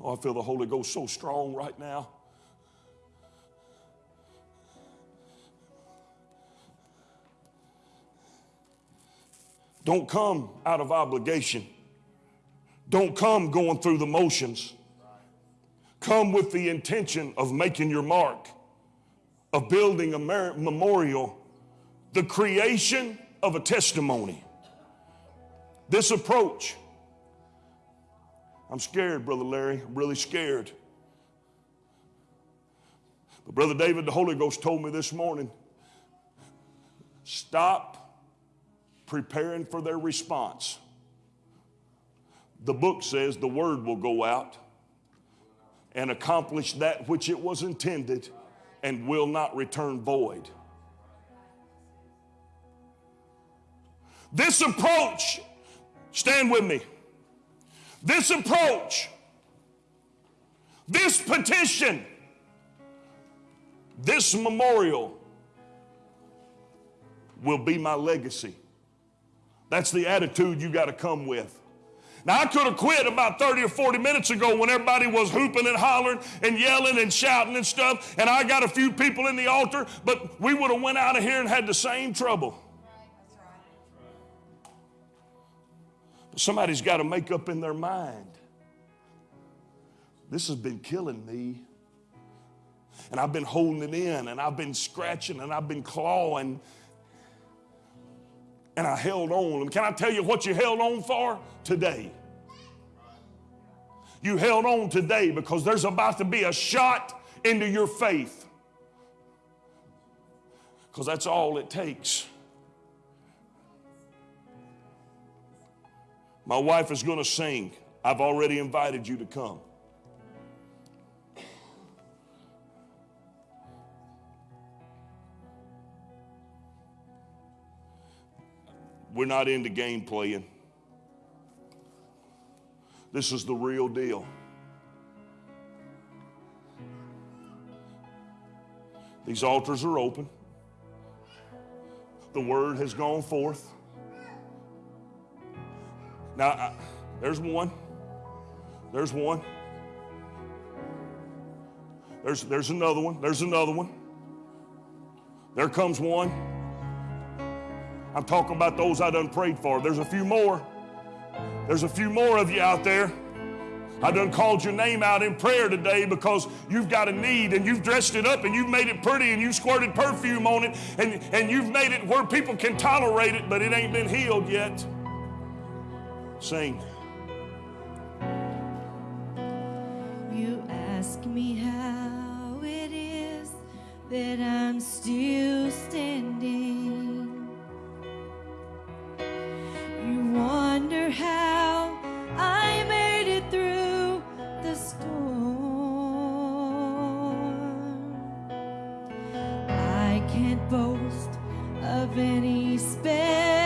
Oh, I feel the Holy Ghost so strong right now. Don't come out of obligation. Don't come going through the motions. Come with the intention of making your mark, of building a memorial, the creation of a testimony. This approach I'm scared, Brother Larry. I'm really scared. But, Brother David, the Holy Ghost told me this morning Stop preparing for their response. The book says the word will go out and accomplish that which it was intended and will not return void. This approach, stand with me. This approach, this petition, this memorial will be my legacy. That's the attitude you got to come with. Now, I could have quit about 30 or 40 minutes ago when everybody was hooping and hollering and yelling and shouting and stuff, and I got a few people in the altar, but we would have went out of here and had the same trouble. Somebody's got to make up in their mind. This has been killing me. And I've been holding it in, and I've been scratching, and I've been clawing, and I held on. And Can I tell you what you held on for? Today. You held on today because there's about to be a shot into your faith. Because that's all it takes. My wife is going to sing. I've already invited you to come. We're not into game playing. This is the real deal. These altars are open. The word has gone forth. Now, I, there's one. There's one. There's, there's another one. There's another one. There comes one. I'm talking about those I done prayed for. There's a few more. There's a few more of you out there. I done called your name out in prayer today because you've got a need and you've dressed it up and you've made it pretty and you've squirted perfume on it and, and you've made it where people can tolerate it, but it ain't been healed yet. Sing. You ask me how it is that I'm still standing. You wonder how I made it through the storm. I can't boast of any special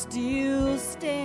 still standing.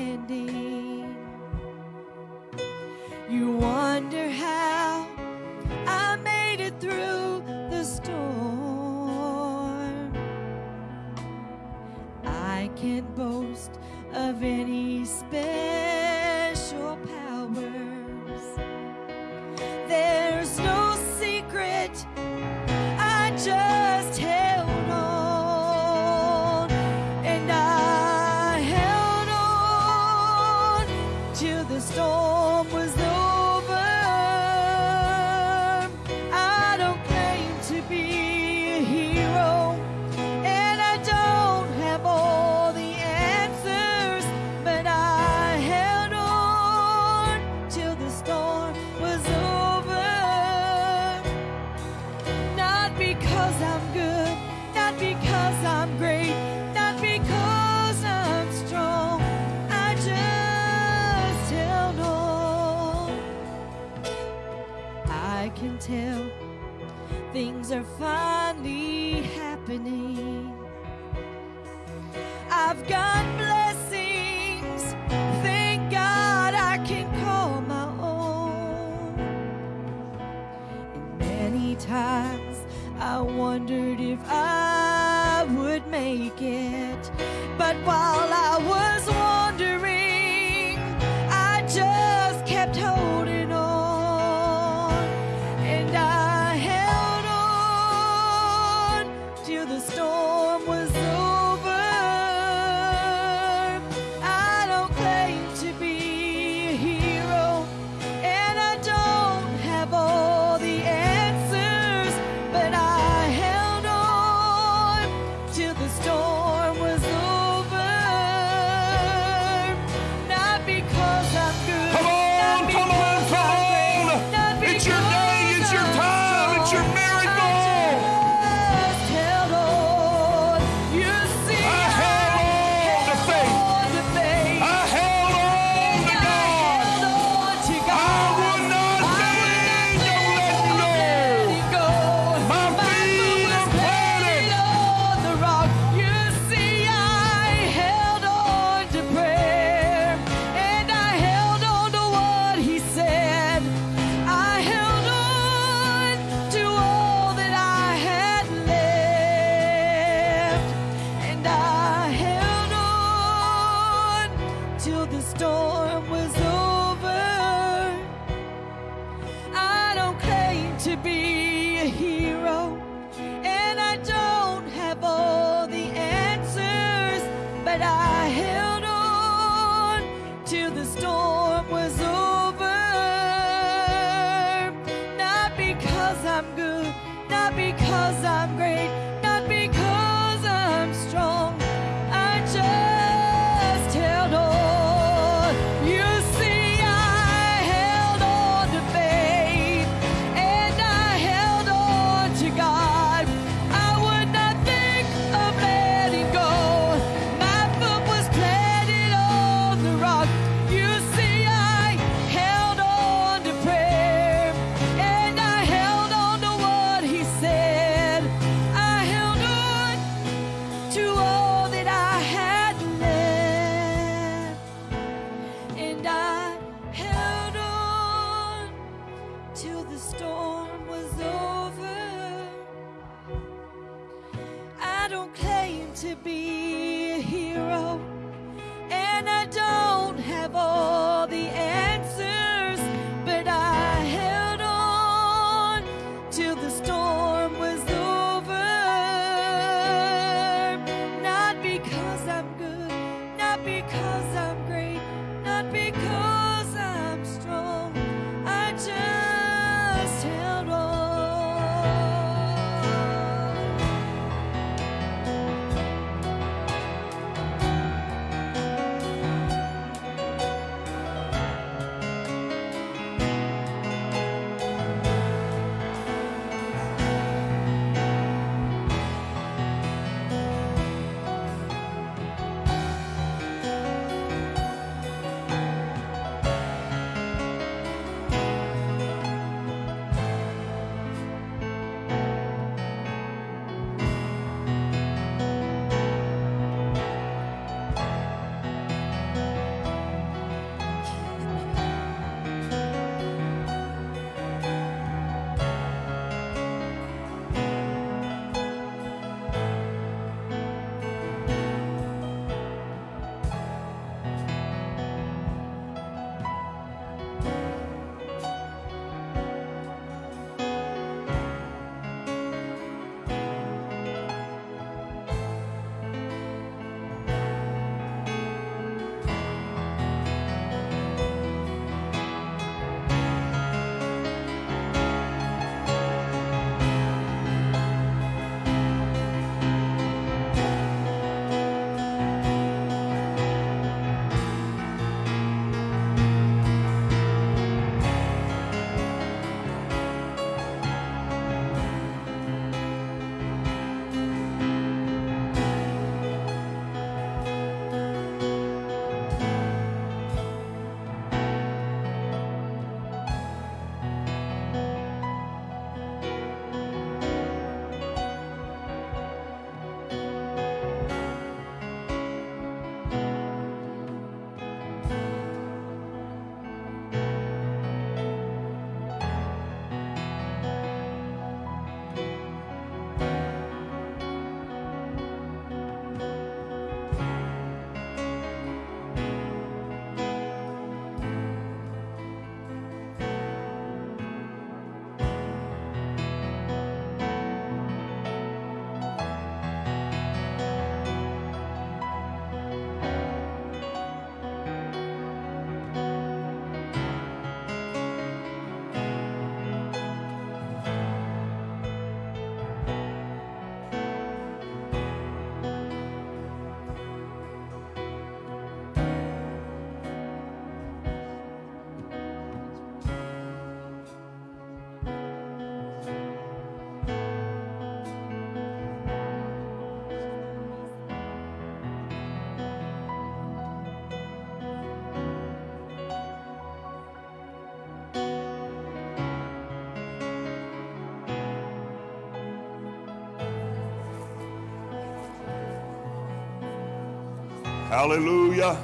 Hallelujah.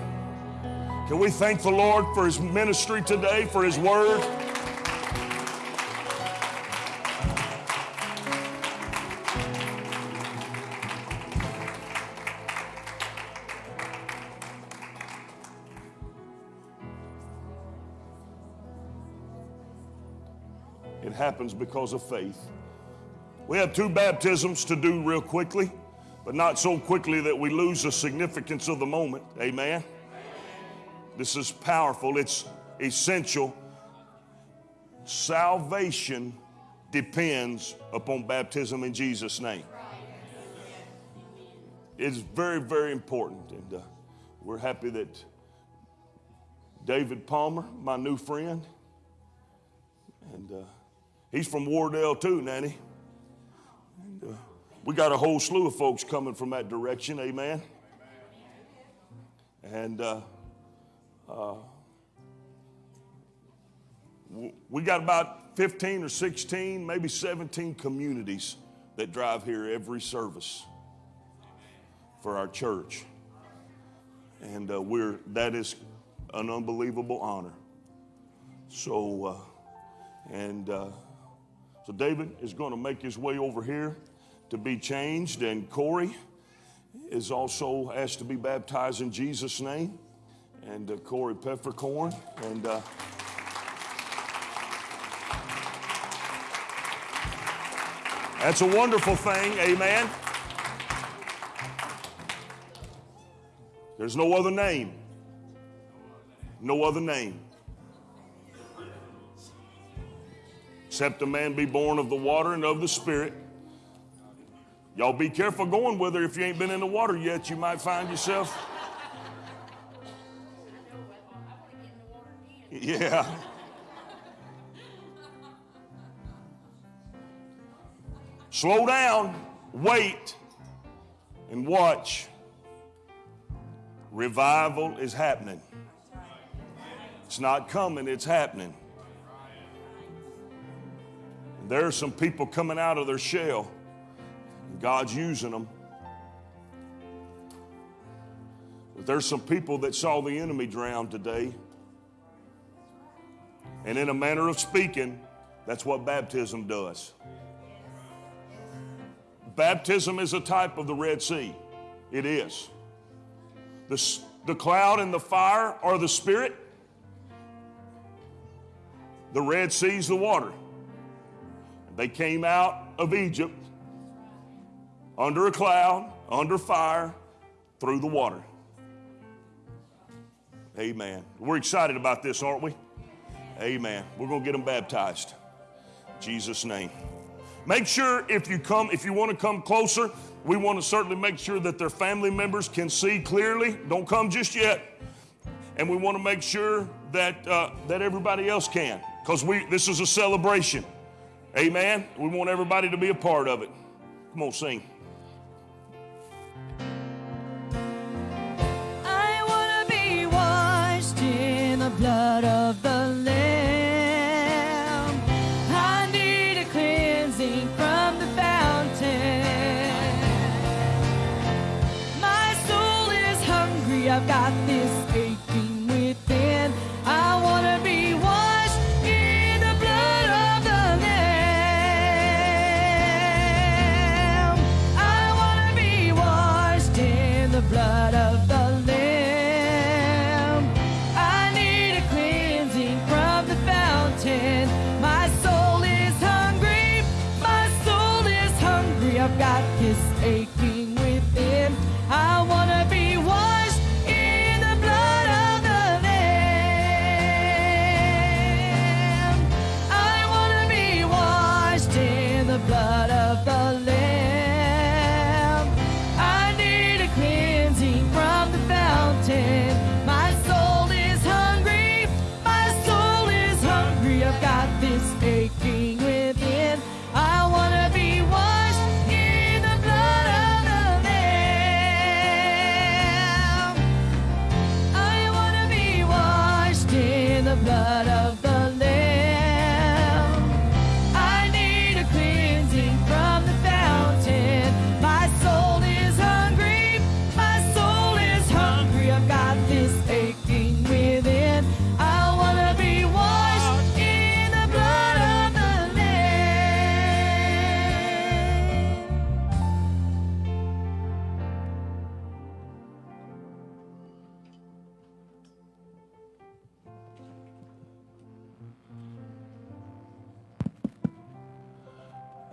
Can we thank the Lord for his ministry today, for his word? It happens because of faith. We have two baptisms to do real quickly, but not so quickly that we lose the significance of the moment. Amen. This is powerful, it's essential. Salvation depends upon baptism in Jesus' name. It's very, very important. And uh, we're happy that David Palmer, my new friend, and uh, he's from Wardell too, Nanny. And, uh, we got a whole slew of folks coming from that direction, amen. And uh, uh, we got about 15 or 16, maybe 17 communities that drive here every service for our church. And uh, we're, that is an unbelievable honor. So, uh, and uh, so David is going to make his way over here to be changed, and Corey is also asked to be baptized in Jesus' name, and uh, Corey Peppercorn, and. Uh, That's a wonderful thing, amen. There's no other name. No other name. Except a man be born of the water and of the Spirit. Y'all be careful going with her if you ain't been in the water yet. You might find yourself. Yeah. Slow down, wait, and watch. Revival is happening. It's not coming, it's happening. There are some people coming out of their shell. God's using them. But there's some people that saw the enemy drown today. And in a manner of speaking, that's what baptism does. Baptism is a type of the Red Sea. It is. The, the cloud and the fire are the Spirit. The Red Sea's the water. They came out of Egypt under a cloud, under fire, through the water. Amen. We're excited about this, aren't we? Amen. We're going to get them baptized. In Jesus' name. Make sure if you come, if you want to come closer, we want to certainly make sure that their family members can see clearly. Don't come just yet. And we want to make sure that uh, that everybody else can, because we this is a celebration. Amen. We want everybody to be a part of it. Come on, sing. Blood of the Lamb.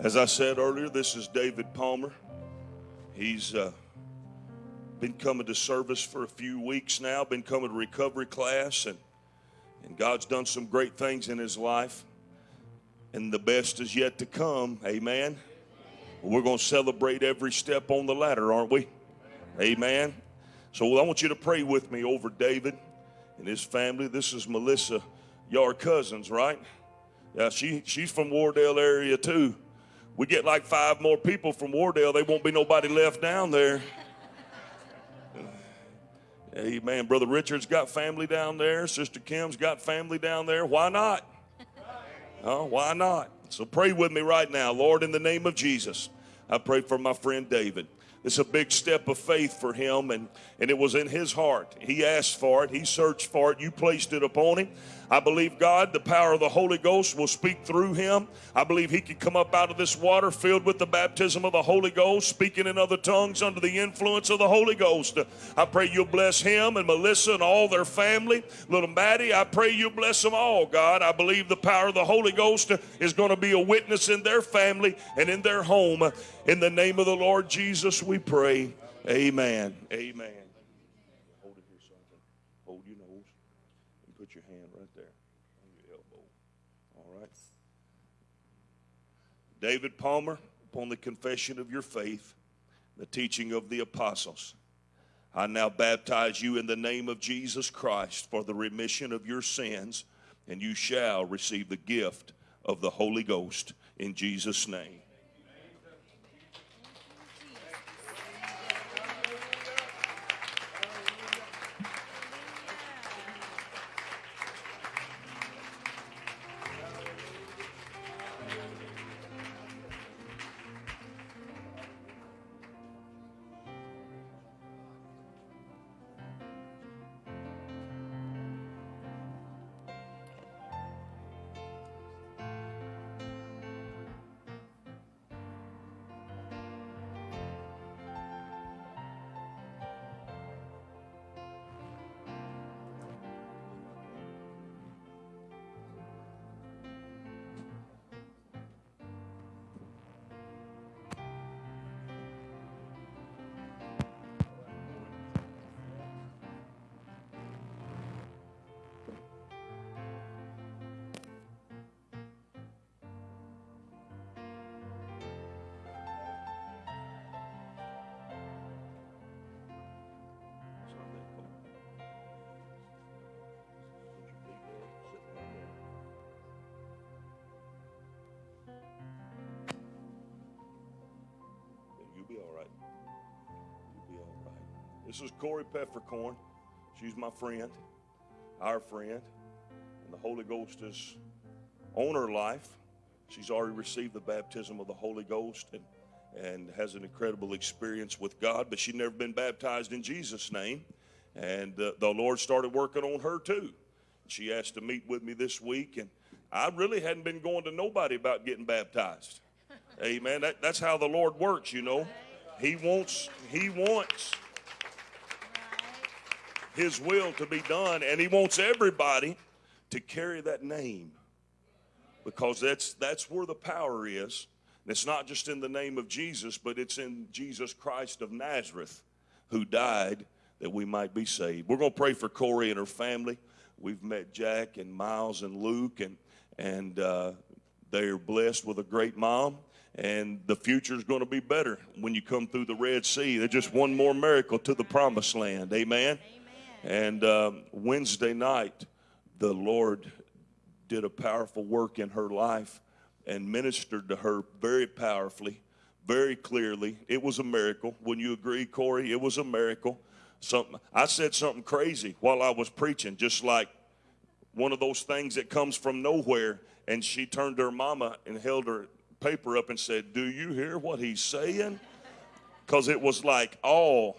As I said earlier, this is David Palmer. He's uh, been coming to service for a few weeks now, been coming to recovery class, and, and God's done some great things in his life. And the best is yet to come. Amen. We're going to celebrate every step on the ladder, aren't we? Amen. So I want you to pray with me over David and his family. This is Melissa. Are cousins, right? Yeah, she, she's from Wardale area too. We get like five more people from Wardell, there won't be nobody left down there. Amen. Brother Richard's got family down there. Sister Kim's got family down there. Why not? Why not? So pray with me right now. Lord, in the name of Jesus, I pray for my friend David. It's a big step of faith for him, and, and it was in his heart. He asked for it, he searched for it, you placed it upon him. I believe God, the power of the Holy Ghost will speak through him. I believe he can come up out of this water filled with the baptism of the Holy Ghost, speaking in other tongues under the influence of the Holy Ghost. I pray you'll bless him and Melissa and all their family. Little Maddie, I pray you bless them all, God. I believe the power of the Holy Ghost is going to be a witness in their family and in their home. In the name of the Lord Jesus, we pray. Amen. Amen. Hold it here, something. Hold your nose and put your hand right there on your elbow. All right. David Palmer, upon the confession of your faith, the teaching of the apostles, I now baptize you in the name of Jesus Christ for the remission of your sins, and you shall receive the gift of the Holy Ghost in Jesus' name. Corey Peppercorn. She's my friend, our friend, and the Holy Ghost is on her life. She's already received the baptism of the Holy Ghost and and has an incredible experience with God, but she'd never been baptized in Jesus' name. And uh, the Lord started working on her too. She asked to meet with me this week, and I really hadn't been going to nobody about getting baptized. Amen. That, that's how the Lord works, you know. He wants, He wants His will to be done, and He wants everybody to carry that name because that's that's where the power is. And it's not just in the name of Jesus, but it's in Jesus Christ of Nazareth, who died that we might be saved. We're going to pray for Corey and her family. We've met Jack and Miles and Luke, and and uh, they're blessed with a great mom. And the future is going to be better when you come through the Red Sea. They're just one more miracle to the promised land. Amen. And um, Wednesday night, the Lord did a powerful work in her life and ministered to her very powerfully, very clearly. It was a miracle. Wouldn't you agree, Corey? It was a miracle. Something I said something crazy while I was preaching, just like one of those things that comes from nowhere. And she turned to her mama and held her paper up and said, Do you hear what he's saying? Because it was like, oh,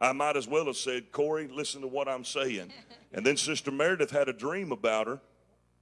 I might as well have said, Corey, listen to what I'm saying. And then Sister Meredith had a dream about her,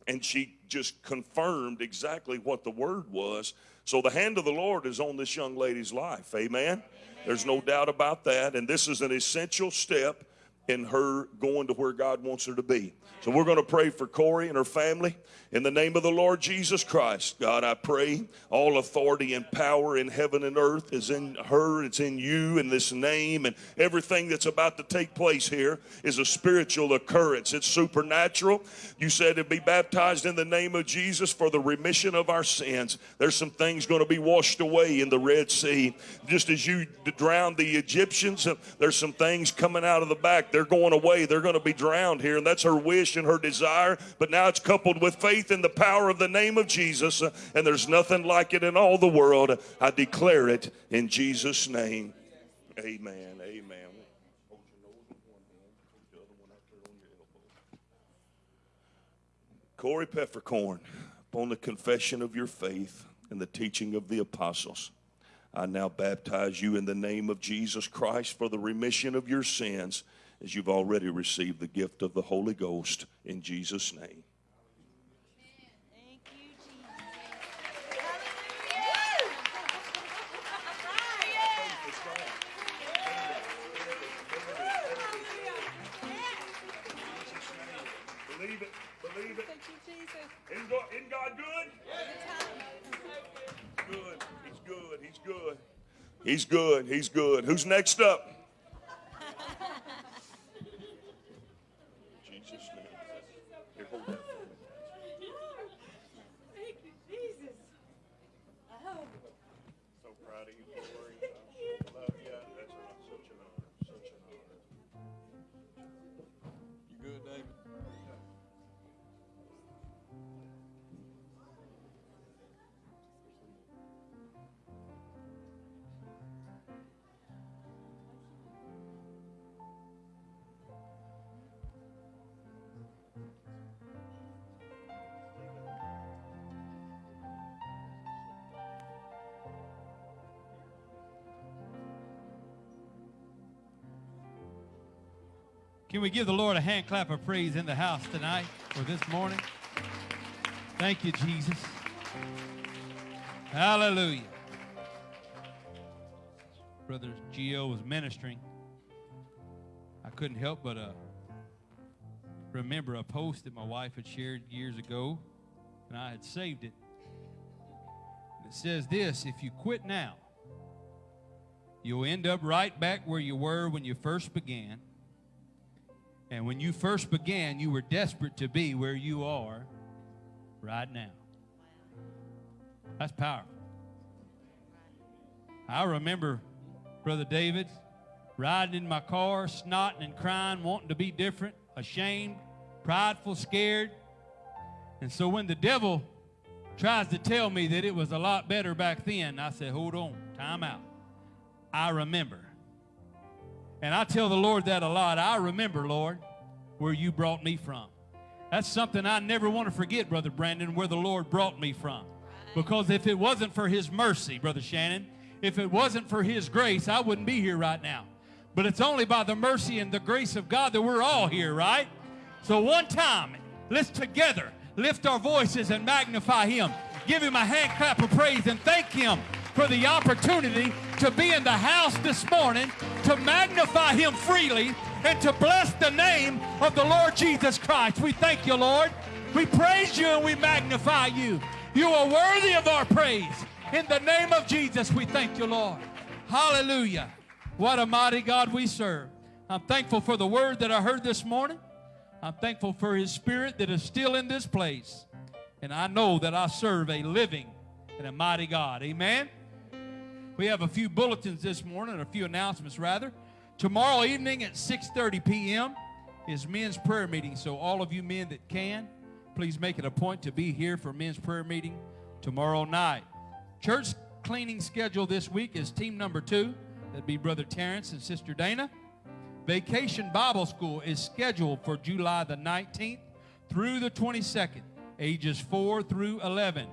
and she just confirmed exactly what the word was. So the hand of the Lord is on this young lady's life. Amen. There's no doubt about that. And this is an essential step in her going to where God wants her to be. So we're going to pray for Corey and her family In the name of the Lord Jesus Christ, God, I pray all authority and power in heaven and earth is in her, it's in you, in this name, and everything that's about to take place here is a spiritual occurrence. It's supernatural. You said to be baptized in the name of Jesus for the remission of our sins. There's some things going to be washed away in the Red Sea. Just as you drowned the Egyptians, uh, there's some things coming out of the back. They're going away. They're going to be drowned here, and that's her wish and her desire. But now it's coupled with faith in the power of the name of Jesus, and there's nothing like it in all the world. I declare it in Jesus' name. Amen. Amen. Corey Peppercorn, upon the confession of your faith and the teaching of the apostles, I now baptize you in the name of Jesus Christ for the remission of your sins, as you've already received the gift of the Holy Ghost in Jesus' name. He's good. He's good. Who's next up? Can we give the Lord a hand clap of praise in the house tonight or this morning? Thank you, Jesus. Hallelujah. Brother Gio was ministering. I couldn't help but uh, remember a post that my wife had shared years ago, and I had saved it. It says this If you quit now, you'll end up right back where you were when you first began. And when you first began, you were desperate to be where you are right now. That's powerful. I remember Brother David riding in my car, snotting and crying, wanting to be different, ashamed, prideful, scared. And so when the devil tries to tell me that it was a lot better back then, I said, hold on, time out. I remember. And I tell the Lord that a lot. I remember, Lord, where you brought me from. That's something I never want to forget, Brother Brandon, where the Lord brought me from. Because if it wasn't for His mercy, Brother Shannon, if it wasn't for His grace, I wouldn't be here right now. But it's only by the mercy and the grace of God that we're all here, right? So one time, let's together lift our voices and magnify Him. Give Him a hand clap of praise and thank Him for the opportunity to be in the house this morning, to magnify Him freely, and to bless the name of the Lord Jesus Christ. We thank you, Lord. We praise you and we magnify you. You are worthy of our praise. In the name of Jesus, we thank you, Lord. Hallelujah. What a mighty God we serve. I'm thankful for the word that I heard this morning. I'm thankful for his spirit that is still in this place. And I know that I serve a living and a mighty God. Amen. We have a few bulletins this morning, or a few announcements rather. Tomorrow evening at 6:30 p.m. is men's prayer meeting. So all of you men that can, please make it a point to be here for men's prayer meeting tomorrow night. Church cleaning schedule this week is team number two. That'd be Brother Terrence and Sister Dana. Vacation Bible School is scheduled for July the 19th through the 22nd, ages 4 through 11.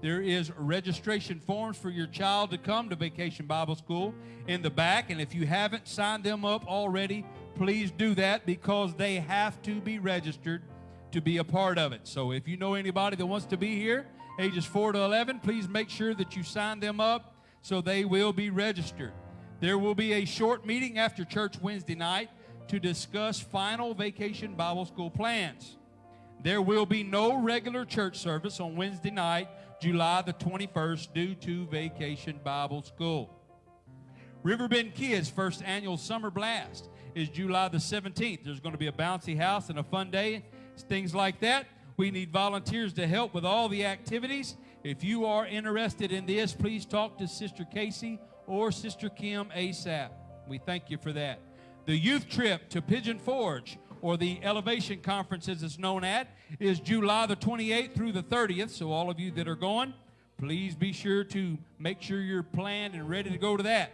There is registration forms for your child to come to Vacation Bible School in the back, and if you haven't signed them up already, please do that because they have to be registered to be a part of it. So if you know anybody that wants to be here, ages 4 to 11, please make sure that you sign them up so they will be registered. There will be a short meeting after church Wednesday night to discuss final Vacation Bible School plans. There will be no regular church service on Wednesday night, July the 21st, due to Vacation Bible School. Riverbend Kids' first annual summer blast is July the 17th. There's going to be a bouncy house and a fun day, things like that. We need volunteers to help with all the activities. If you are interested in this, please talk to Sister Casey or Sister Kim ASAP. We thank you for that. The youth trip to Pigeon Forge, or the Elevation Conference as it's known at, is July the 28th through the 30th. So, all of you that are going, please be sure to make sure you're planned and ready to go to that.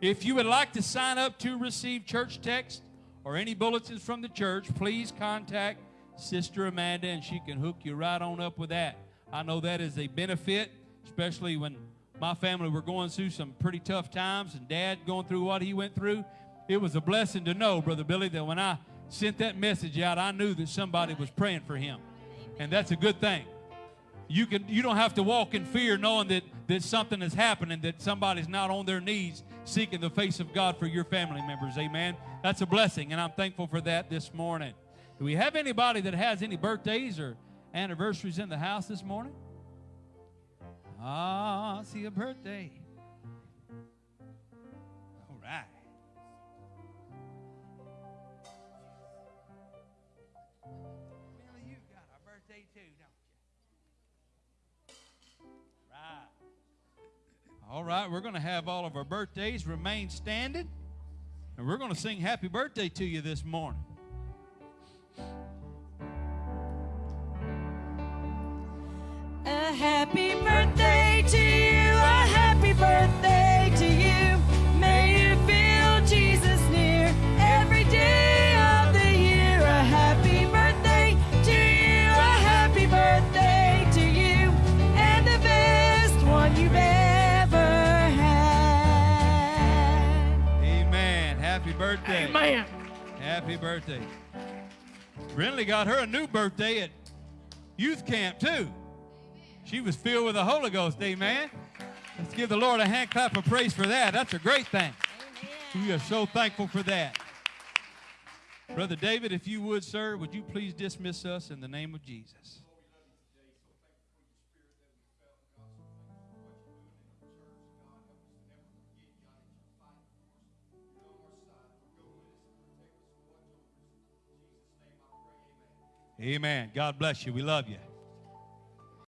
If you would like to sign up to receive church text or any bulletins from the church, please contact Sister Amanda and she can hook you right on up with that. I know that is a benefit, especially when my family were going through some pretty tough times and dad going through what he went through. It was a blessing to know, Brother Billy, that when I sent that message out, I knew that somebody was praying for him. And that's a good thing. You can you don't have to walk in fear knowing that, that something is happening, that somebody's not on their knees seeking the face of God for your family members. Amen. That's a blessing, and I'm thankful for that this morning. Do we have anybody that has any birthdays or anniversaries in the house this morning? Ah, I see a birthday. All right, we're going to have all of our birthdays remain standing, and we're going to sing happy birthday to you this morning. A happy birthday to you, a happy birthday Amen. Happy birthday. Brinley got her a new birthday at youth camp, too. She was filled with the Holy Ghost, amen. Let's give the Lord a hand clap of praise for that. That's a great thing. We are so thankful for that. Brother David, if you would, sir, would you please dismiss us in the name of Jesus? Amen. God bless you. We love you.